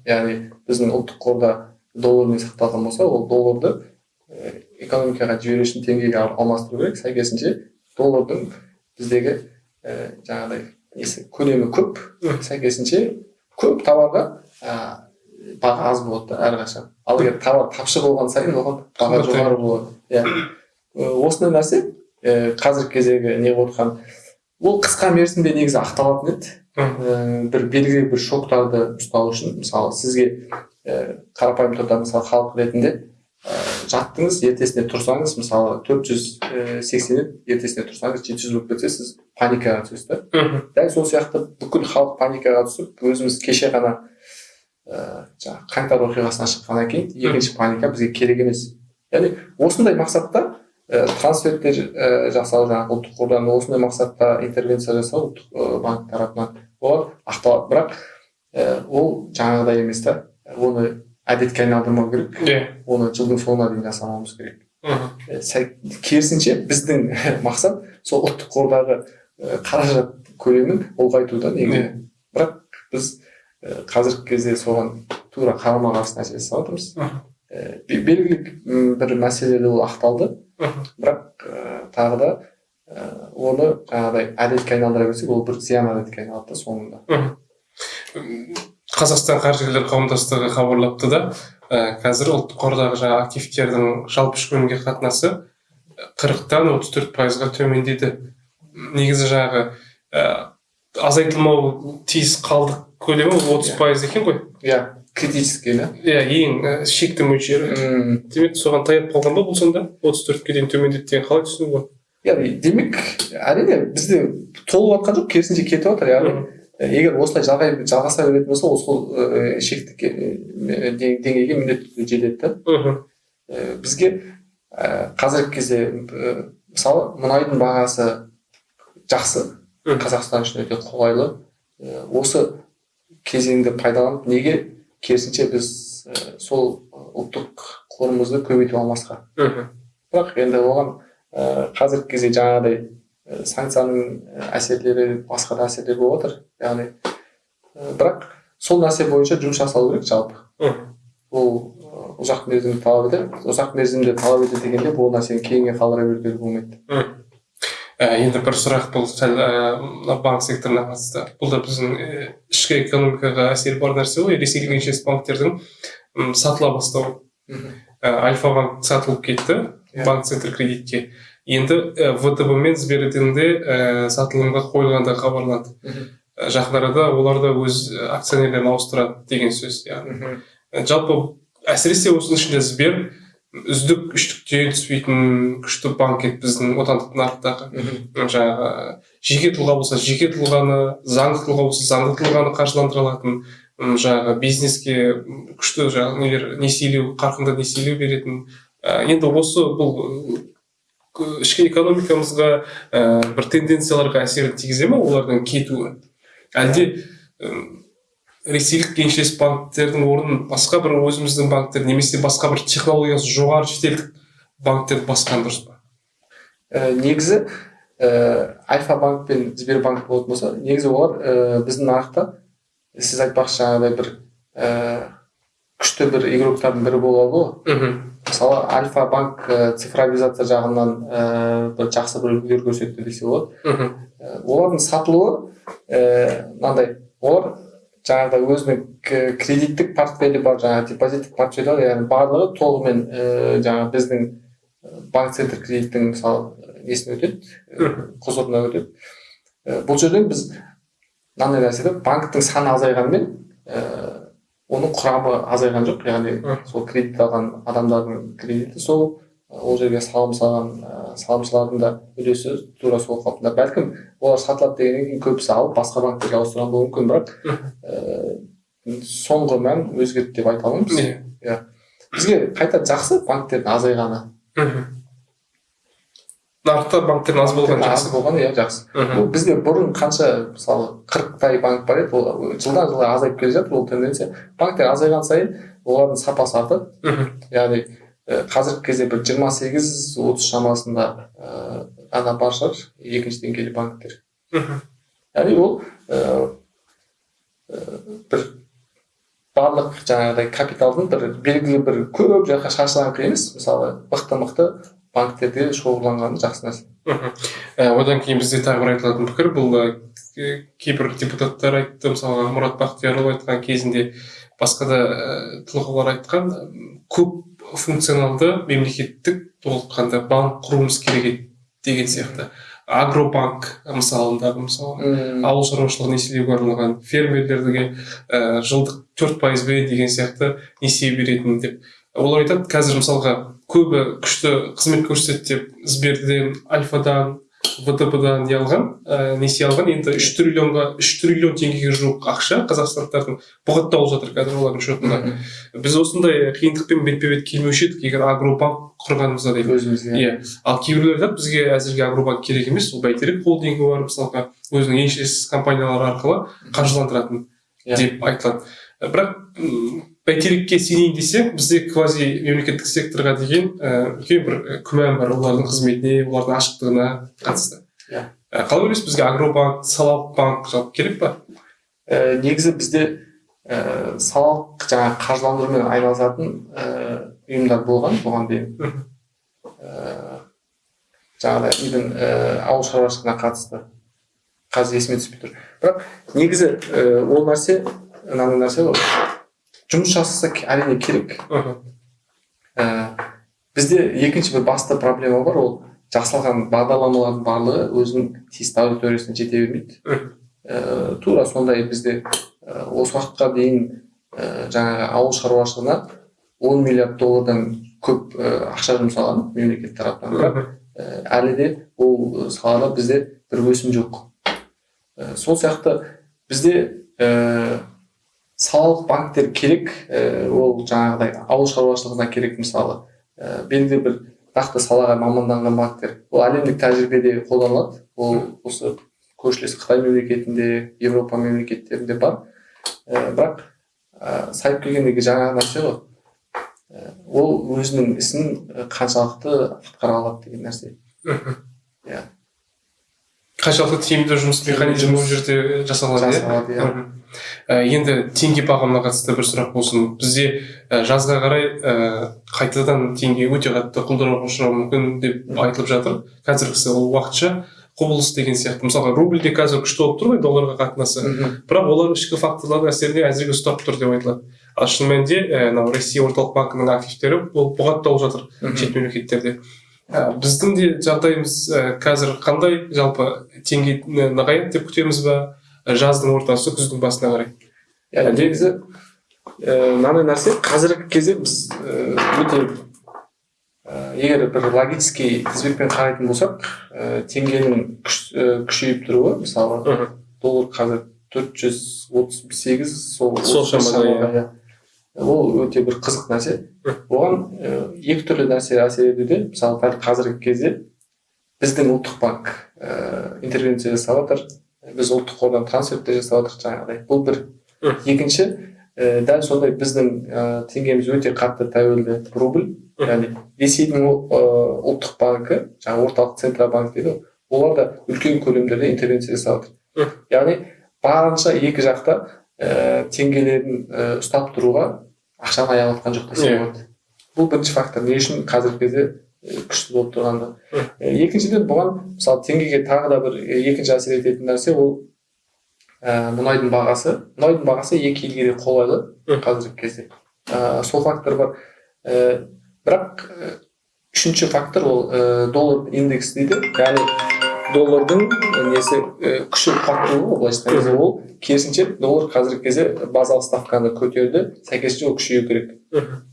Яғни біздің ұлттық қорда доллармен сақталған болса ол долларды экономикаға жіберу үшін теңгеге ал- алмастыру керек. Сәйкесінше доллардың біздегі ә, жаңағыдай көлемі көп сәйкесінше көп товарға ә, баға аз болады да әрқашан. Ал егер товар тапшы болған сайын оған баға жоғары болады. Иә. Ә, осындай нәрсе ә, қазіргі кездегі не отырған ол қысқа мерзімде негізі ақталатын еді. Ә, бір белгілі бір шоктарды ұстау үшін мысалы сізге ә, қарапайым түрде мысалы халық ретінде жаттыңыз ертесіне тұрсаңыз мысалы төрт жүз сексен еді ертесіне тұрсаңыз жеті жүз болып кетсе сіз паникаға түсесіз да. Дәл сол сияқты бүкіл халық паникаға түсіп өзіміз кеше ғана ә, жаңағы қаңтар оқиғасынан шыққаннан кейін екінші паника бізге керек емес. Яғни осындай мақсатта ә, трансферттер ә, жасау жаңағы ұлттық қордан осындай мақсатта интервенция жасау ұлттық ә, банк тарапынан олар ақталады. Бірақ ә, ол жаңағыдай емес та. Оны әдетке айналдырмау керек. Иә. Оны жылдың соңына дейін жасамауымыз керек. Керісінше біздің *laughs* мақсат сол ұлттық қордағы қаражат көлемін ұлғайтуда негізі бірақ біз қазіргі кезде соған тура қарама қарсы нәрсе жасап жатырмыз белгілі бір мәселеде ол ақталды. Бірақ тағы да оны жаңағыдай әдетке айналдыра берсек ол бір зиян әдетке айналады да соңында. Қазақстан қаржыгерлер қауымдастығы хабарлапты да ә, қазір ұлттық қордағы жаңағы активтердің жалпы ішкі өнімге қатынасы қырықтан отыз төрт пайызға төмендеді негізі жаңағы ә, азайтылмау тиіс қалдық көлемі отыз Иә. пайыз екен ғой. Иә критический да? Иә ең ә, шекті мөлшері. Демек соған таяп қалған ба бұл сонда отыз төртке дейін төмендеді деген қалай түсінуге яғни демек әрине бізде толып жатқан жоқ керісінше кетіп жатыр яғни. Болады егер осылай жалғай жалғаса беретін болса ол сол ә, шектік дең- деңгейге міндетті түрде жетеді да. Бізге қазіргі кезде мысалы мұнайдың бағасы жақсы. Қазақстан үшін өте қолайлы. Осы кезеңді пайдаланып неге керісінше біз сол ұлттық қорымызды көбейтіп алмасқа? Мхм. Бірақ енді оған ә, қазіргі кезде жаңағыдай санкцияның әсерлері басқа да әсерлер болып жатыр яғни ә, бірақ сол нәрсе бойынша жұмыс жасалу керек жалпы. Ол ұзақ мерзімді талап етеді ұзақ мерзімді талап етеді дегенде бұл нәрсені кейінге қалдыра беруге болмайды. Ә, енді бір сұрақ бұл сәл ә, мына банк секторына қатысты. Бұл да біздің ә, ішкі экономикаға әсері бар нәрсе ғой. Ресейлік еншілес банктердің сатыла бастауы ә, альфа банк сатылып кетті. Иә. банк центр кредитке. Енді ә, втб мен сберден де ә, сатылымға қойылғандығы хабарланды. Ә, жақын арада олар да өз акционерлерін ауыстырады деген сөз яғни. Жалпы әсіресе осының ішінде сбер үздік үштікте түспейтін күшті банк еді біздің отандық нарықтағы. Жаңағы жеке тұлға болса жеке тұлғаны заңды тұлға болса заңды тұлғаны қаржыландыра алатын жаңағы бизнеске күшті жаңағы нелер несиелеу қарқынды несиелеу беретін. Енді осы бұл ішкі экономикамызға ә, бір тенденцияларға әсерін тигізе ме олардың кетуі? Әлде м, ресейлік еншілес банктердің орнын басқа бір өзіміздің банктер немесе басқа бір технологиясы жоғары шетелдік банктер басқан дұрыс па? Ә, негізі ә, альфа банк пен сбербанк болатын болса негізі олар ә, біздің нарықта сіз айтпақшы жаңағыдай бір ә, күшті бір игроктардың бірі бола алды ғой. Мысалы альфа банк ә, цифровизация жағынан ә, бір жақсы бір үлгілер көрсетті десе болады. Ә, олардың сатылуы ә, мынандай олар жаңағыдай өзінің кредиттік портфелі бар жаңағы депозиттік портфелі бар яғни барлығы толығымен ә, жаңағы біздің банк центр кредиттің мысалы несіне өтеді? Құзырына өтеді. Ә, бұл жерден біз мынандай нәрсе да банктің саны азайғанымен ә, оның құрамы азайған жоқ. Яғни сол кредит алған адамдардың кредиті сол ол жерге салым салған ә, салымшылардың да үлесі тура сол қалпында. Бәлкім олар сатылады дегеннен кейін көбісі алып басқа банктерге ауыстырған болуы мүмкін бірақ ә, соңғы мән өзгерді деп айта алмаймыз иә. Бізге қайта жақсы банктердің азайғаны мхм. Нарықта банктер аз болған аз жақсы. болған иә жақсы. Бізде бұрын қанша мысалы қырықтай банк бар еді ол жылдан жылға азайып келе жатыр ол тенденция. Банктер азайған сайын олардың сапасы артады. Мхм. яғни ә, қазіргі кезде бір жиырма сегіз отыз шамасында ә, ғана бар шығар екінші деңгейлі банктер. Мхм. яғни ол ә, бір барлық жаңағыдай капиталдың бір белгілі бір көп жаққа шашылған емес. Мысалы мықты мықты банктерде шоғырланғаны жақсы нәрсе. Мхм. Ә, одан кейін бізде тағы бір айтылатын пікір бұл кейбір депутаттар айтты мысалға мұрат бақтиярұлы айтқан кезінде басқа да ә, тұлғалар айтқан көп функционалды мемлекеттік толыққанды банк құруымыз керек еді деген сияқты. Агробанк мысалындағы мысалы ауыл шаруашылығы несиелеуге арналған фермерлерге ә, жылдық төрт пайызбен деген сияқты несие беретін деп. Олар айтады қазір мысалға көбі күшті қызмет көрсетеді деп сберден альфадан втб дан не алған ә, несие алған. Енді үш триллионға үш триллион теңгеге жуық ақша қазақстандықтардың бұғатталып жатыр қазір олардың шотында. Біз осындай қиындықпен бетпе бет келмеуші едік егер агробанк құрғанымызда дейді өзімізге. Иә. Ал кейбіреулер айтады бізге әзірге агробанк керек емес ол бәйтерек холдингі бар мысалға өзінің еншілес компаниялары арқылы қаржыландыратын Иә. деп айтылады бірақ бәйтерекке сенейін десең бізде квази мемлекеттік секторға деген үлкен бір күмән бар олардың қызметіне олардың ашықтығына қатысты. Иә. Қалай ойлайсыз бізге агробанк салалық банк жалпы керек па? Ә, негізі бізде ә, салалық жаңағы қаржыландырумен айналысатын ә, ұйымдар болған бұған дейін. Ә, жаңағыдай үйдің ә, ауыл шаруашылығына қатысты қазір есіме түспей тұр. Бірақ негізі ә, ол нәрсе мынандай нәрсе ғой. Жұмыс жасаса әрине керек. Ә, бізде екінші бір басты проблема бар ол жасалған бағдарламалардың барлығы өзінің тиісті аудиториясына жете бермейді. Ә, тура сондай бізде ә, осы уақытқа дейін ә, жаңағы ауыл шаруашылығына 10 миллиард доллардан көп ә, ақша жұмсалған мемлекет тарапынан бірақ ә, әлі де ол салада бізде бір өсім жоқ. Ә, сол сияқты бізде ә, салалық банктер керек ә, ол жаңағыдай ауыл шаруашылығына керек мысалы. Ә, белгілі бір нақты салаға маманданған банктер. Ол әлемдік тәжірибеде қолданылады. Ол осы көршілес қытай мемлекетінде еуропа мемлекеттерінде бар. Ә, бірақ ә, сайып келгендегі жаңа нәрсе ғой. Ә, ол өзінің ісін қаншалықты атқара алады деген нәрсе. Иә. қаншалықты тиімді жұмыс механизмі ол жерде жасалады иә? Енді теңге бағамына қатысты бір сұрақ болсын. Бізде ә, жазға қарай ә, қайтадан теңге өте қатты құлдырауға ұшырауы мүмкін деп айтылып жатыр. Қазіргісі ол уақытша құбылыс деген сияқты. Мысалға рубль де қазір күшті болып тұр ғой долларға қатынасы. Бірақ олар ішкі факторлардың әсеріне әзірге ұстап тұр деп айтылады. Ал шын мәнінде ә, мынау россия орталық банкінің активтері ол бұғатталып жатыр шет мемлекеттерде. Ә, біздің де жағдайымыз ә, қазір қандай? Жалпы теңге нығаяды деп күтеміз ба? Жаздың ортасы күздің басына қарай. Иә негізі ііі мынандай нәрсе қазіргі кезде біз ііі өте егер бір логический тізбекпен қарайтын болсақ ііі теңгенің күшейіп тұруы мысалы доллар қазір төрт жүз отыз сегіз сол Сол шамада, иә. ол өте бір қызық нәрсе. Оған екі түрлі нәрсе әсер етуде мысалы дәл қазіргі кезде біздің ұлттық банк ііі интервенция жасап жатыр. Біз ұлттық қордан трансферттер жасап жатырмыз жаңағыдай. Бұл бір. Екінші і дәл сондай біздің ііі теңгеміз өте қатты тәуелді рубль. Яғни ресейдің ііі ұлттық банкі жаңағы орталық центробанк дейді ғой олар да үлкен көлемдерде интервенция жасап жатыр яғни барынша екі жақта ііі теңгелерін ұстап тұруға ақшаны аялатқан жоқ десе болады бұл бірінші фактор. Не үшін қазіргі кезде күшті болып тұрғанда. Екіншіден бұған мысалы теңгеге тағы да бір екінші әсер ететін нәрсе ол ә, мұнайдың бағасы. Мұнайдың бағасы екі елге де қолайлы қазіргі кезде. Ә, сол фактор бар. Ә, бірақ ә, үшінші фактор ол ә, доллар индекс дейді. Яғни доллардың несі ә, күші қуаттылығы ғой былайша айтқан кезде. Ол керісінше доллар қазіргі кезде базалық ставканы көтерді. Сәйкесінше ол күшею керек.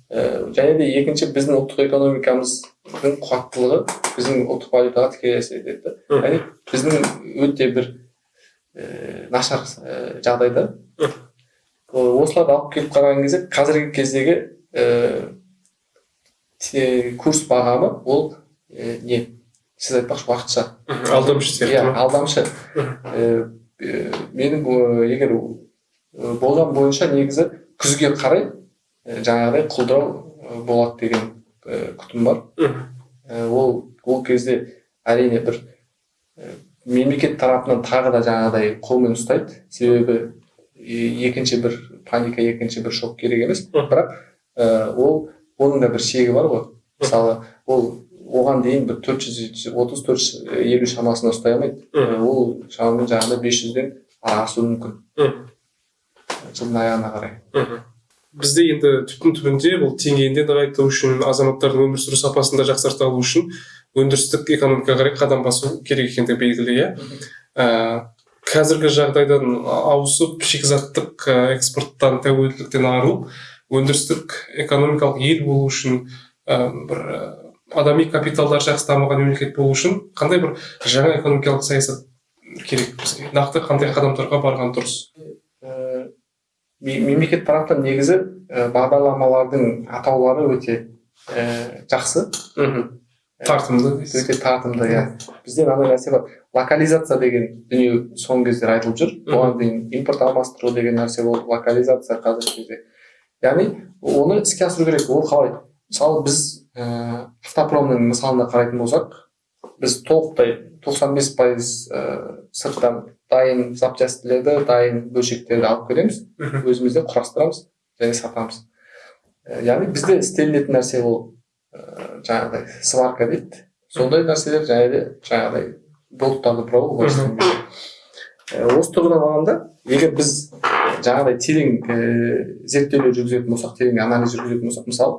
Ә, және де екінші біздің ұлттық экономикамыздың қуаттылығы біздің ұлттық валютаға тікелей әсер етеді. Яғни біздің өте бір ііі нашар ііі жағдайда. Осыларды алып келіп қараған кезде қазіргі кездегі ііі те- курс бағамы ол і, не? Сіз айтпақшы уақытша. Алдамшы сияқты иә алдамшы. Менің егер болжам бойынша негізі күзге қарай жаңағыдай құлдырау болады деген күтім бар. Ол ол кезде әрине бір мемлекет тарапынан тағы да жаңағыдай қолмен ұстайды. Себебі екінші бір паника екінші бір шок керек емес. Бірақ ол оның да бір шегі бар ғой. Мысалы ол оған дейін бір төрт жүз отыз төрт жүз елу шамасында ұстай алмайды. Ол шамамен жаңағыдай бес жүзден асуы мүмкін. Мхм. жылдың аяғына қарай. Мхм. Бізде енді түптің түбінде бұл теңгені нығайту үшін азаматтардың өмір сүру сапасын да жақсарта алу үшін өндірістік экономикаға қарай қадам басу керек екендігі белгілі иә. Ә, қазіргі жағдайдан ауысып шикізаттық ә, экспорттан тәуелділіктен арылып өндірістік экономикалық ел болу үшін ә, бір ә, адами капиталдар жақсы дамыған мемлекет болу үшін қандай бір жаңа экономикалық саясат керек? Бізге нақты қандай қадамдарға барған дұрыс? Мемлекет тарапынан негізі э, бағдарламалардың атаулары өте э, жақсы. Мхм. тартымды. өте тартымды иә. Бізде мынандай нәрсе бар. Локализация деген дүние соңғы кездері айтылып жүр. Оған дейін импорт алмастыру деген нәрсе болды. Локализация қазіргі кезде. Яғни оны іске асыру керек. Ол қалай? Мысалы біз ә, автопромның мысалына қарайтын болсақ біз толықтай 95 пайыз ә, сырттан дайын запчастьлерді дайын бөлшектерді алып келеміз өзімізде құрастырамыз және сатамыз. Яғни бізде істелінетін нәрсе ол жаңағыдай сварка дейді. Сондай нәрселер және де жаңағыдай болттарды бұрау осы тұрғыдан алғанда егер біз жаңағыдай терең ә, зерттеулер жүргізетін болсақ терең анализ жүргізетін болсақ мысалы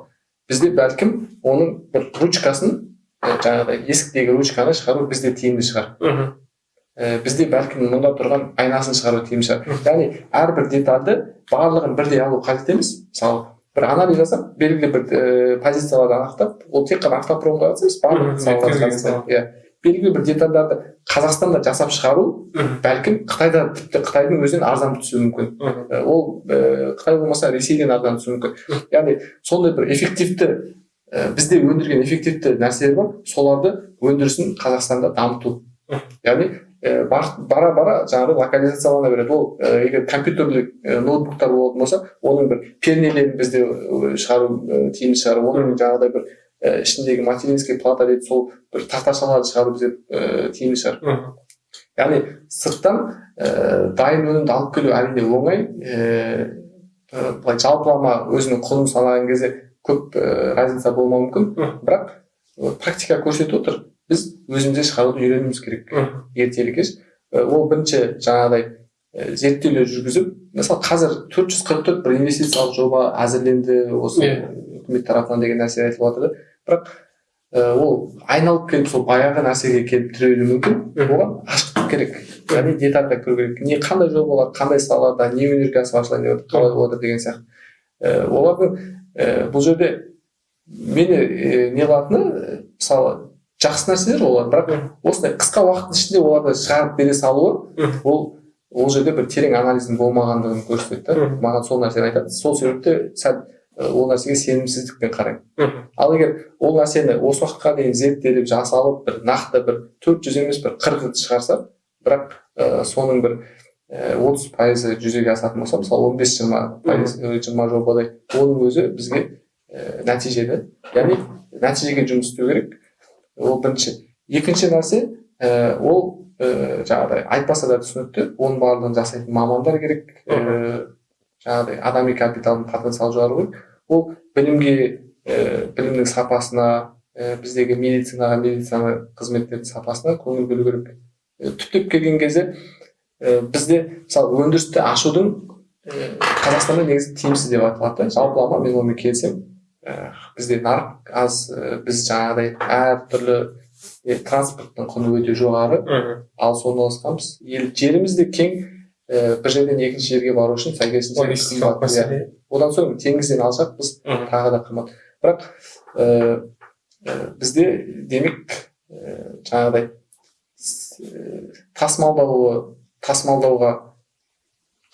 бізде бәлкім оның бір ручкасын жаңағыдай есіктегі ручканы шығару бізде тиімді шығар. Мхм. Ә, бізде бәлкім мұнда тұрған айнасын шығару тиімді шығар. Яғни әрбір детальды барлығын бірдей алу қажет емес. Мысалы бір анализ жасап белгілі бір ііі позицияларды анықтап ол тек қана автопромға қатысты емес барлық иә. Белгілі бір детальдарды қазақстанда жасап шығару бәлкім қытайда тіпті қытайдың өзінен арзан түсуі мүмкін. Ә, ол ііі қытай болмаса ресейден арзан түсуі мүмкін. Яғни сондай бір эффективті і бізде өндірген эффективті нәрселер бар. Соларды өндірісін қазақстанда дамыту. Яғни бара бара жаңағыдай локализациялана береді ол егер компьютерлік ноутбуктар болатын болса оның бір пернелерін бізде шығару тиімді шығар оның жаңағыдай бір ішіндегі материнский плата дейді сол бір тақташаларды шығару бізде тиімді шығар яғни сырттан дайын өнімді алып келу әрине оңай ііі былай жалпылама өзінің құнын санаған кезде көп разница болмауы мүмкін бірақ практика көрсетіп отыр біз өзімізде шығаруды үйренуіміз керек ертелі кеш ол бірінші жаңағыдай зерттеулер жүргізіп мысалы қазір төрт жүз қырық төрт бір инвестициялық жоба әзірленді осы Иә. үкімет тарапынан деген нәрсе айтылып жатыр да. Бірақ ол айналып келіп сол баяғы нәрсеге келіп тірелуі мүмкін оған ашықтық керек. Яғни детальда көру керек. Не қандай жобалар қандай салаларда не өнеркәсіп ашылайын деп жатыр қалай болып жатыр деген сияқты. Олардың бұл жерде мені не қылатыны мысалы жақсы нәрселер олар. Бірақ осындай қысқа уақыттың ішінде оларды шығарып бере салуы ол ол жерде бір терең анализдің болмағандығын көрсетеді да. Маған сол нәрсені айтады. Сол себепті сәл ол нәрсеге сенімсіздікпен қараймын. Ал егер ол нәрсені осы уақытқа дейін зерттеліп жасалып бір нақты бір төрт жүз емес бір қырық шығарса бірақ ә, соның бір отыз пайызы жүзеге асатын болса мысалы он бес жиырма пайыз жиырма жобадай оның өзі бізге ә, нәтижелі яғни нәтижеге жұмыс істеу керек. Ол бірінші. Екінші нәрсе ә, ол ә, жаңағыдай айтпаса да түсінікті оның барлығын жасайтын мамандар керек ә, жаңағыдай адами капиталдың потенциалын жоғары керек ол білімге ііі білімнің сапасына і біздегі медицинаға медицина қызметтердің сапасына көңіл бөлу керек. І түптеп келген кезде і бізде мысалы өндірісті ашудың і қазақстанда негізі тиімсіз деп айтылады да. Жалпылама мен онымен келісемін. Бізде нарық аз біз жаңағыдай әртүрлі транспорттың құны өте жоғары Мхм. ал орналасқанбыз ел жеріміз де кең і бір жерден екінші жерге бару үшін сәйкесінше одан соң теңізден Мхм. тағы да қымбат бірақ ііі бізде демек ііі жаңағыдай тасымалдауы тасымалдауға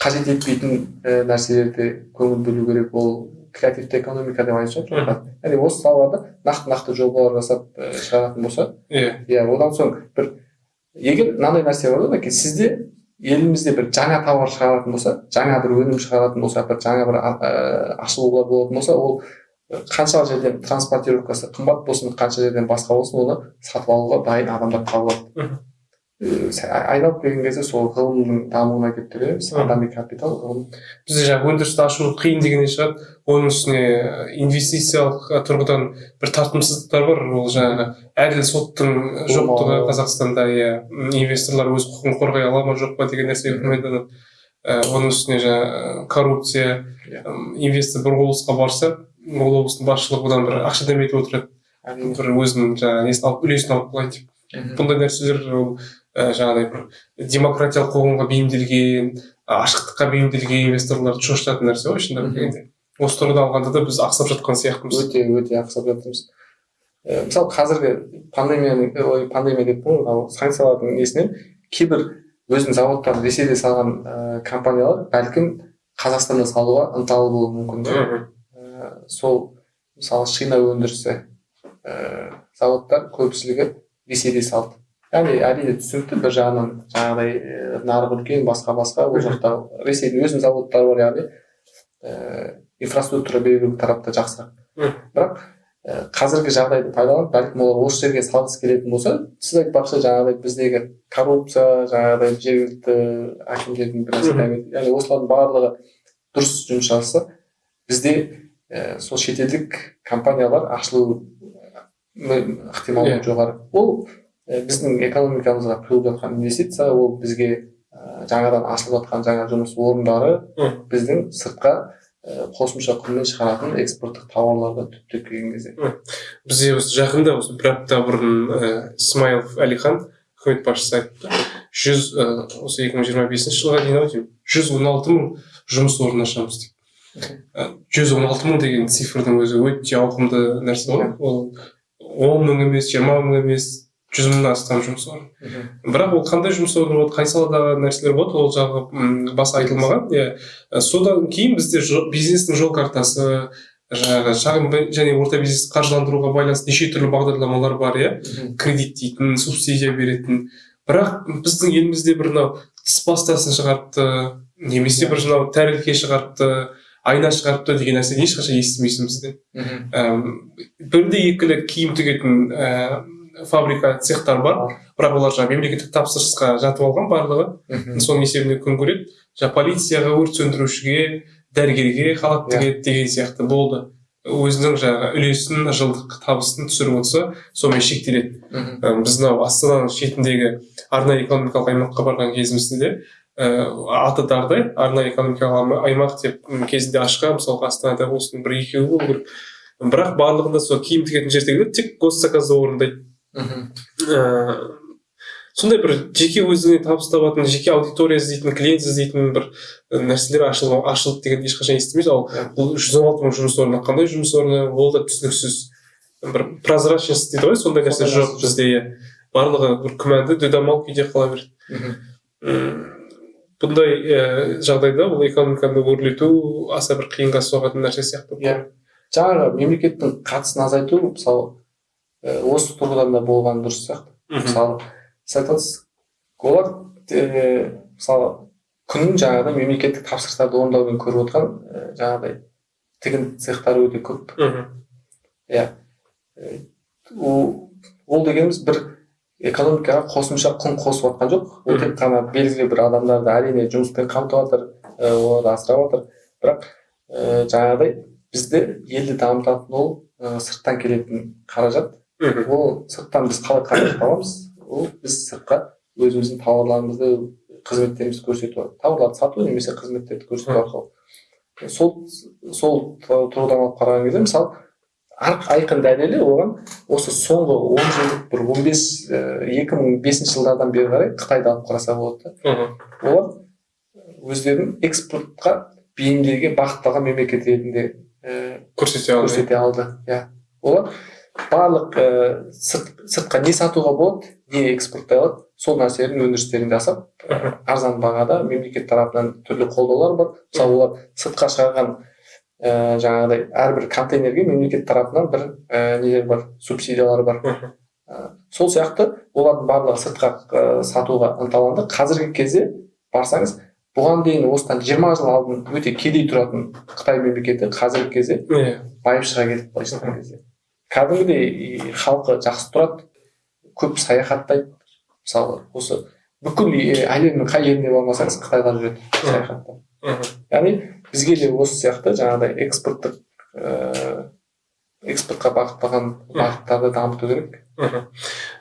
қажет етпейтін нәрселерде көңіл бөлу керек ол креативті экономика деп айтып жатыр яғни осы салаларда нақты нақты жобалар жасап шығаратын болса иә иә одан соң бір егер мынандай нәрсе бар да сізде елімізде бір жаңа товар шығаратын болса жаңа бір өнім шығаратын болса бір жаңа бір ашылулар болатын болса ол қанша жерден транспортировкасы қымбат болсын қанша жерден басқа болсын оны сатып алуға дайын адамдар табылады айналып келген кезде сол ғылымның дамуына келіп тірелеміз адами капитал ғылым. Бізде жаңағы өндірісті ашу қиын дегеннен шығады оның үстіне инвестициялық тұрғыдан бір тартымсыздықтар бар. Ол жаңағы әділ соттың жоқтығы қазақстанда иә инвесторлар өз құқығын қорғай ала ма жоқ па деген нәрсе күмәнданады оның үстіне жаңағы коррупция инвестор бір облысқа барса ол облыстың басшылығы одан бір ақша дәметіп отырады. Бір өзінің жаңағы несін алып үлесін алып қалайын деп бұндай нәрселер ол жаңағыдай бір демократиялық қоғамға бейімделген ашықтыққа бейімделген инвесторларды шошытатын нәрсе ғой шындап келгенде осы тұрғыда алғанда да біз ақсап жатқан сияқтымыз. Өте өте ақсап жатырмыз. Мысалы қазіргі пандемияның ой пандемия деп қой мынау санкциялардың несінен кейбір өзінің зауыттарын ресейде салған ә, компаниялар бәлкім қазақстанда салуға ынталы болуы мүмкін да сол мысалы шина өндірісі ә, зауыттар көпшілігі ресейде салды. Яғни әрине түсінікті бір жағынан жаңағыдай нарық үлкен басқа басқа ол жақта ресейдің өзінің заводтары бар яғни ііі инфраструктура белгілі тарапта жақсырақ бірақ қазіргі жағдайды пайдаланып бәлкім олар осы жерге салғысы келетін болса сіз айтпақшы жаңағыдай біздегі коррупция жаңағыдай жергілікті әкімдердің біраз яғни осылардың барлығы дұрыс жұмыс жасаса бізде і сол шетелдік компаниялар ашылу ықтималдығы жоғары. Ол біздің экономикамызға құйылып жатқан инвестиция ол бізге ә, жаңадан ашылып жатқан жаңа жұмыс орындары біздің сыртқа ә, қосымша құнмен шығаратын экспорттық тауарларға түптеп келген кезде. Бізде осы жақында осы бір апта бұрын ә, смайылов әлихан үкімет басшысы айтты. Жүз осы екі мың жиырма бесінші жылға дейін ау деймін. Жүз он алты мың жұмыс орнын ашамыз деп жүз он алты мың деген цифрдың өзі өте ауқымды нәрсе ғой. Ол он мың емес жиырма мың емес жүз мыңнан астам жұмыс орны. Бірақ ол қандай жұмыс орны болады қай саладағы нәрселер болады ол жағы басы айтылмаған. Иә. Содан кейін бізде бизнестің жол картасы жаңағы шағын және орта бизнесті қаржыландыруға байланысты неше түрлі бағдарламалар бар иә. Кредит дейтін субсидия беретін. Бірақ біздің елімізде бір мынау тіс пастасын шығарыпты немесе бір мынау тәрелке шығарыпты айна шығарыпты деген нәрсені ешқашан естімейсің бізден бірде екілі киім тігетін ііі фабрика цехтар бар. Бірақ олар жаңағы мемлекеттік тапсырысқа жатып алған барлығы. Соның есебінен күн көреді. Жаңағы полицияға өрт сөндірушіге дәрігерге халат тігеді деген сияқты болды. Өзінің жаңағы үлесін жылдық табысын түсіріп отырса сонымен шектеледі. Біз мынау астананың шетіндегі арнайы экономикалық аймаққа барған кезімізде де ііі аты дардай арнайы экономикалық аймақ деп кезінде ашқан мысалға астанада осының бір екеуі болу керек. Бірақ барлығында сол киім тігетін жердегілер тек госзаказды орындайды. Ыыы сондай бір жеке өзіңе табыс табатын жеке аудитория іздейтін клиент іздейтін бір нәрселер ашылып ашылды деген ешқашан естімейді ал бұл жүз он алты мың жұмыс орны қандай жұмыс орны ол да түсініксіз бір прозрачность дейді ғой сондай нәрсе жоқ бізде иә. Барлығы бір күмәнді дүдамал күйде қала береді. Бұндай ііі жағдайда бұл экономиканы өрлету аса бір қиынға соғатын нәрсе сияқты иә. жаңағы мемлекеттің қатысын азайту мысалы осы тұрғыдан да болған дұрыс сияқты. Мысалы сіз айтасыз олар ііі мысалы күнін жаңағыдай мемлекеттік тапсырыстарды орындаумен көріп отырған ііі жаңағыдай тігін цехтары өте көп. Иә. Ол дегеніміз бір экономикаға қосымша құн қосып жатқан жоқ. Ол тек қана белгілі бір адамдарды әрине жұмыспен қамтып жатыр оларды асырап жатыр. Бірақ жаңағыдай бізді елді дамытатын ол сырттан келетін қаражат. Ол сырттан біз қалай қаражат табамыз ол біз сыртқа өзіміздің тауарларымызды қызметтерімізді көрсету тауарларды сату немесе қызметтерді көрсету арқылы. Сол сол тұрғыдан алып қараған кезде мысалы айқын дәлелі оған осы соңғы он жылдық бір он бес екі мың бесінші жылдардан бері қарай қытайды алып қараса болады да. Олар өздерін экспортқа бейімделген бағытталған мемлекет ретінде көрсете алды. көрсете алды иә. Олар барлық ііі сырт, сыртқа не сатуға болады не экспорттай алады сол нәрселердің өндірістерін жасап арзан бағада мемлекет тарапынан түрлі қолдаулар бар. Мысалы олар сыртқа шығарған ә, жаңағыдай әрбір контейнерге мемлекет тарапынан бір ә, нелер бар субсидиялар бар. Ә, сол сияқты олардың барлығы сыртқа ә, сатуға ынталанды. Қазіргі кезде барсаңыз бұған дейін осыдан жиырма жыл алдын өте кедей тұратын қытай мемлекеті қазіргі кезде иә. байып шыға кетті былайша айтқан кезде. Кәдімгідей халқы жақсы тұрады көп саяхаттайды. Мысалы осы бүкіл әлемнің қай еліне бармасаңыз қытайға жүреді саяхаттап яғни бізге де осы сияқты жаңағыдай экспорттық ыыы экспортқа бағытталған бағыттарды дамыту керек. Мхм.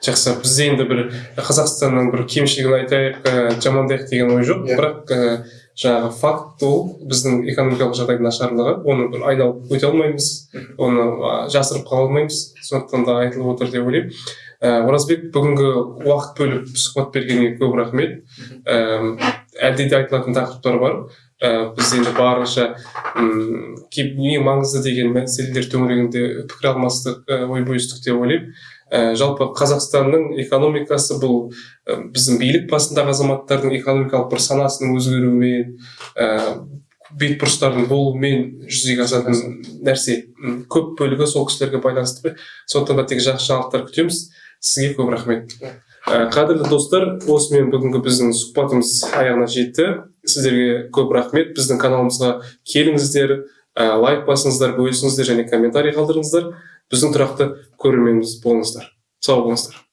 жақсы. бізде енді бір қазақстанның бір кемшілігін айтайық ә, жамандайық деген ой жоқ. Иә. бірақ ә, жаңағы факт ол біздің экономикалық жағдайдың нашарлығы. Оны бір айналып өте алмаймыз. Оны жасырып қала алмаймыз. Сондықтан да айтылып отыр деп ойлаймын. Ә, оразбек бүгінгі уақыт бөліп сұхбат бергеніңе көп рахмет. Ә, әлде де айтылатын тақырыптар бар? Ә, біз енді барынша ең маңызды деген мәселелер төңірегінде пікір алмастық ә, ой бөлістік деп ойлаймын. Ә, жалпы қазақстанның экономикасы бұл ә, біздің билік басындағы азаматтардың экономикалық бір санасының өзгеруімен ә, бетбұрыстардың болуымен жүзеге асатын нәрсе. Көп бөлігі сол кісілерге байланысты сондықтан да тек жақсы жаңалықтар күтеміз. Сізге көп рахмет. Ә, қадірлі достар осымен бүгінгі біздің сұхбатымыз аяғына жетті. Сіздерге көп рахмет. Біздің каналымызға келіңіздер ә, лайк басыңыздар бөлісіңіздер және комментарий қалдырыңыздар. Біздің тұрақты көрерменіміз болыңыздар. Сау болыңыздар.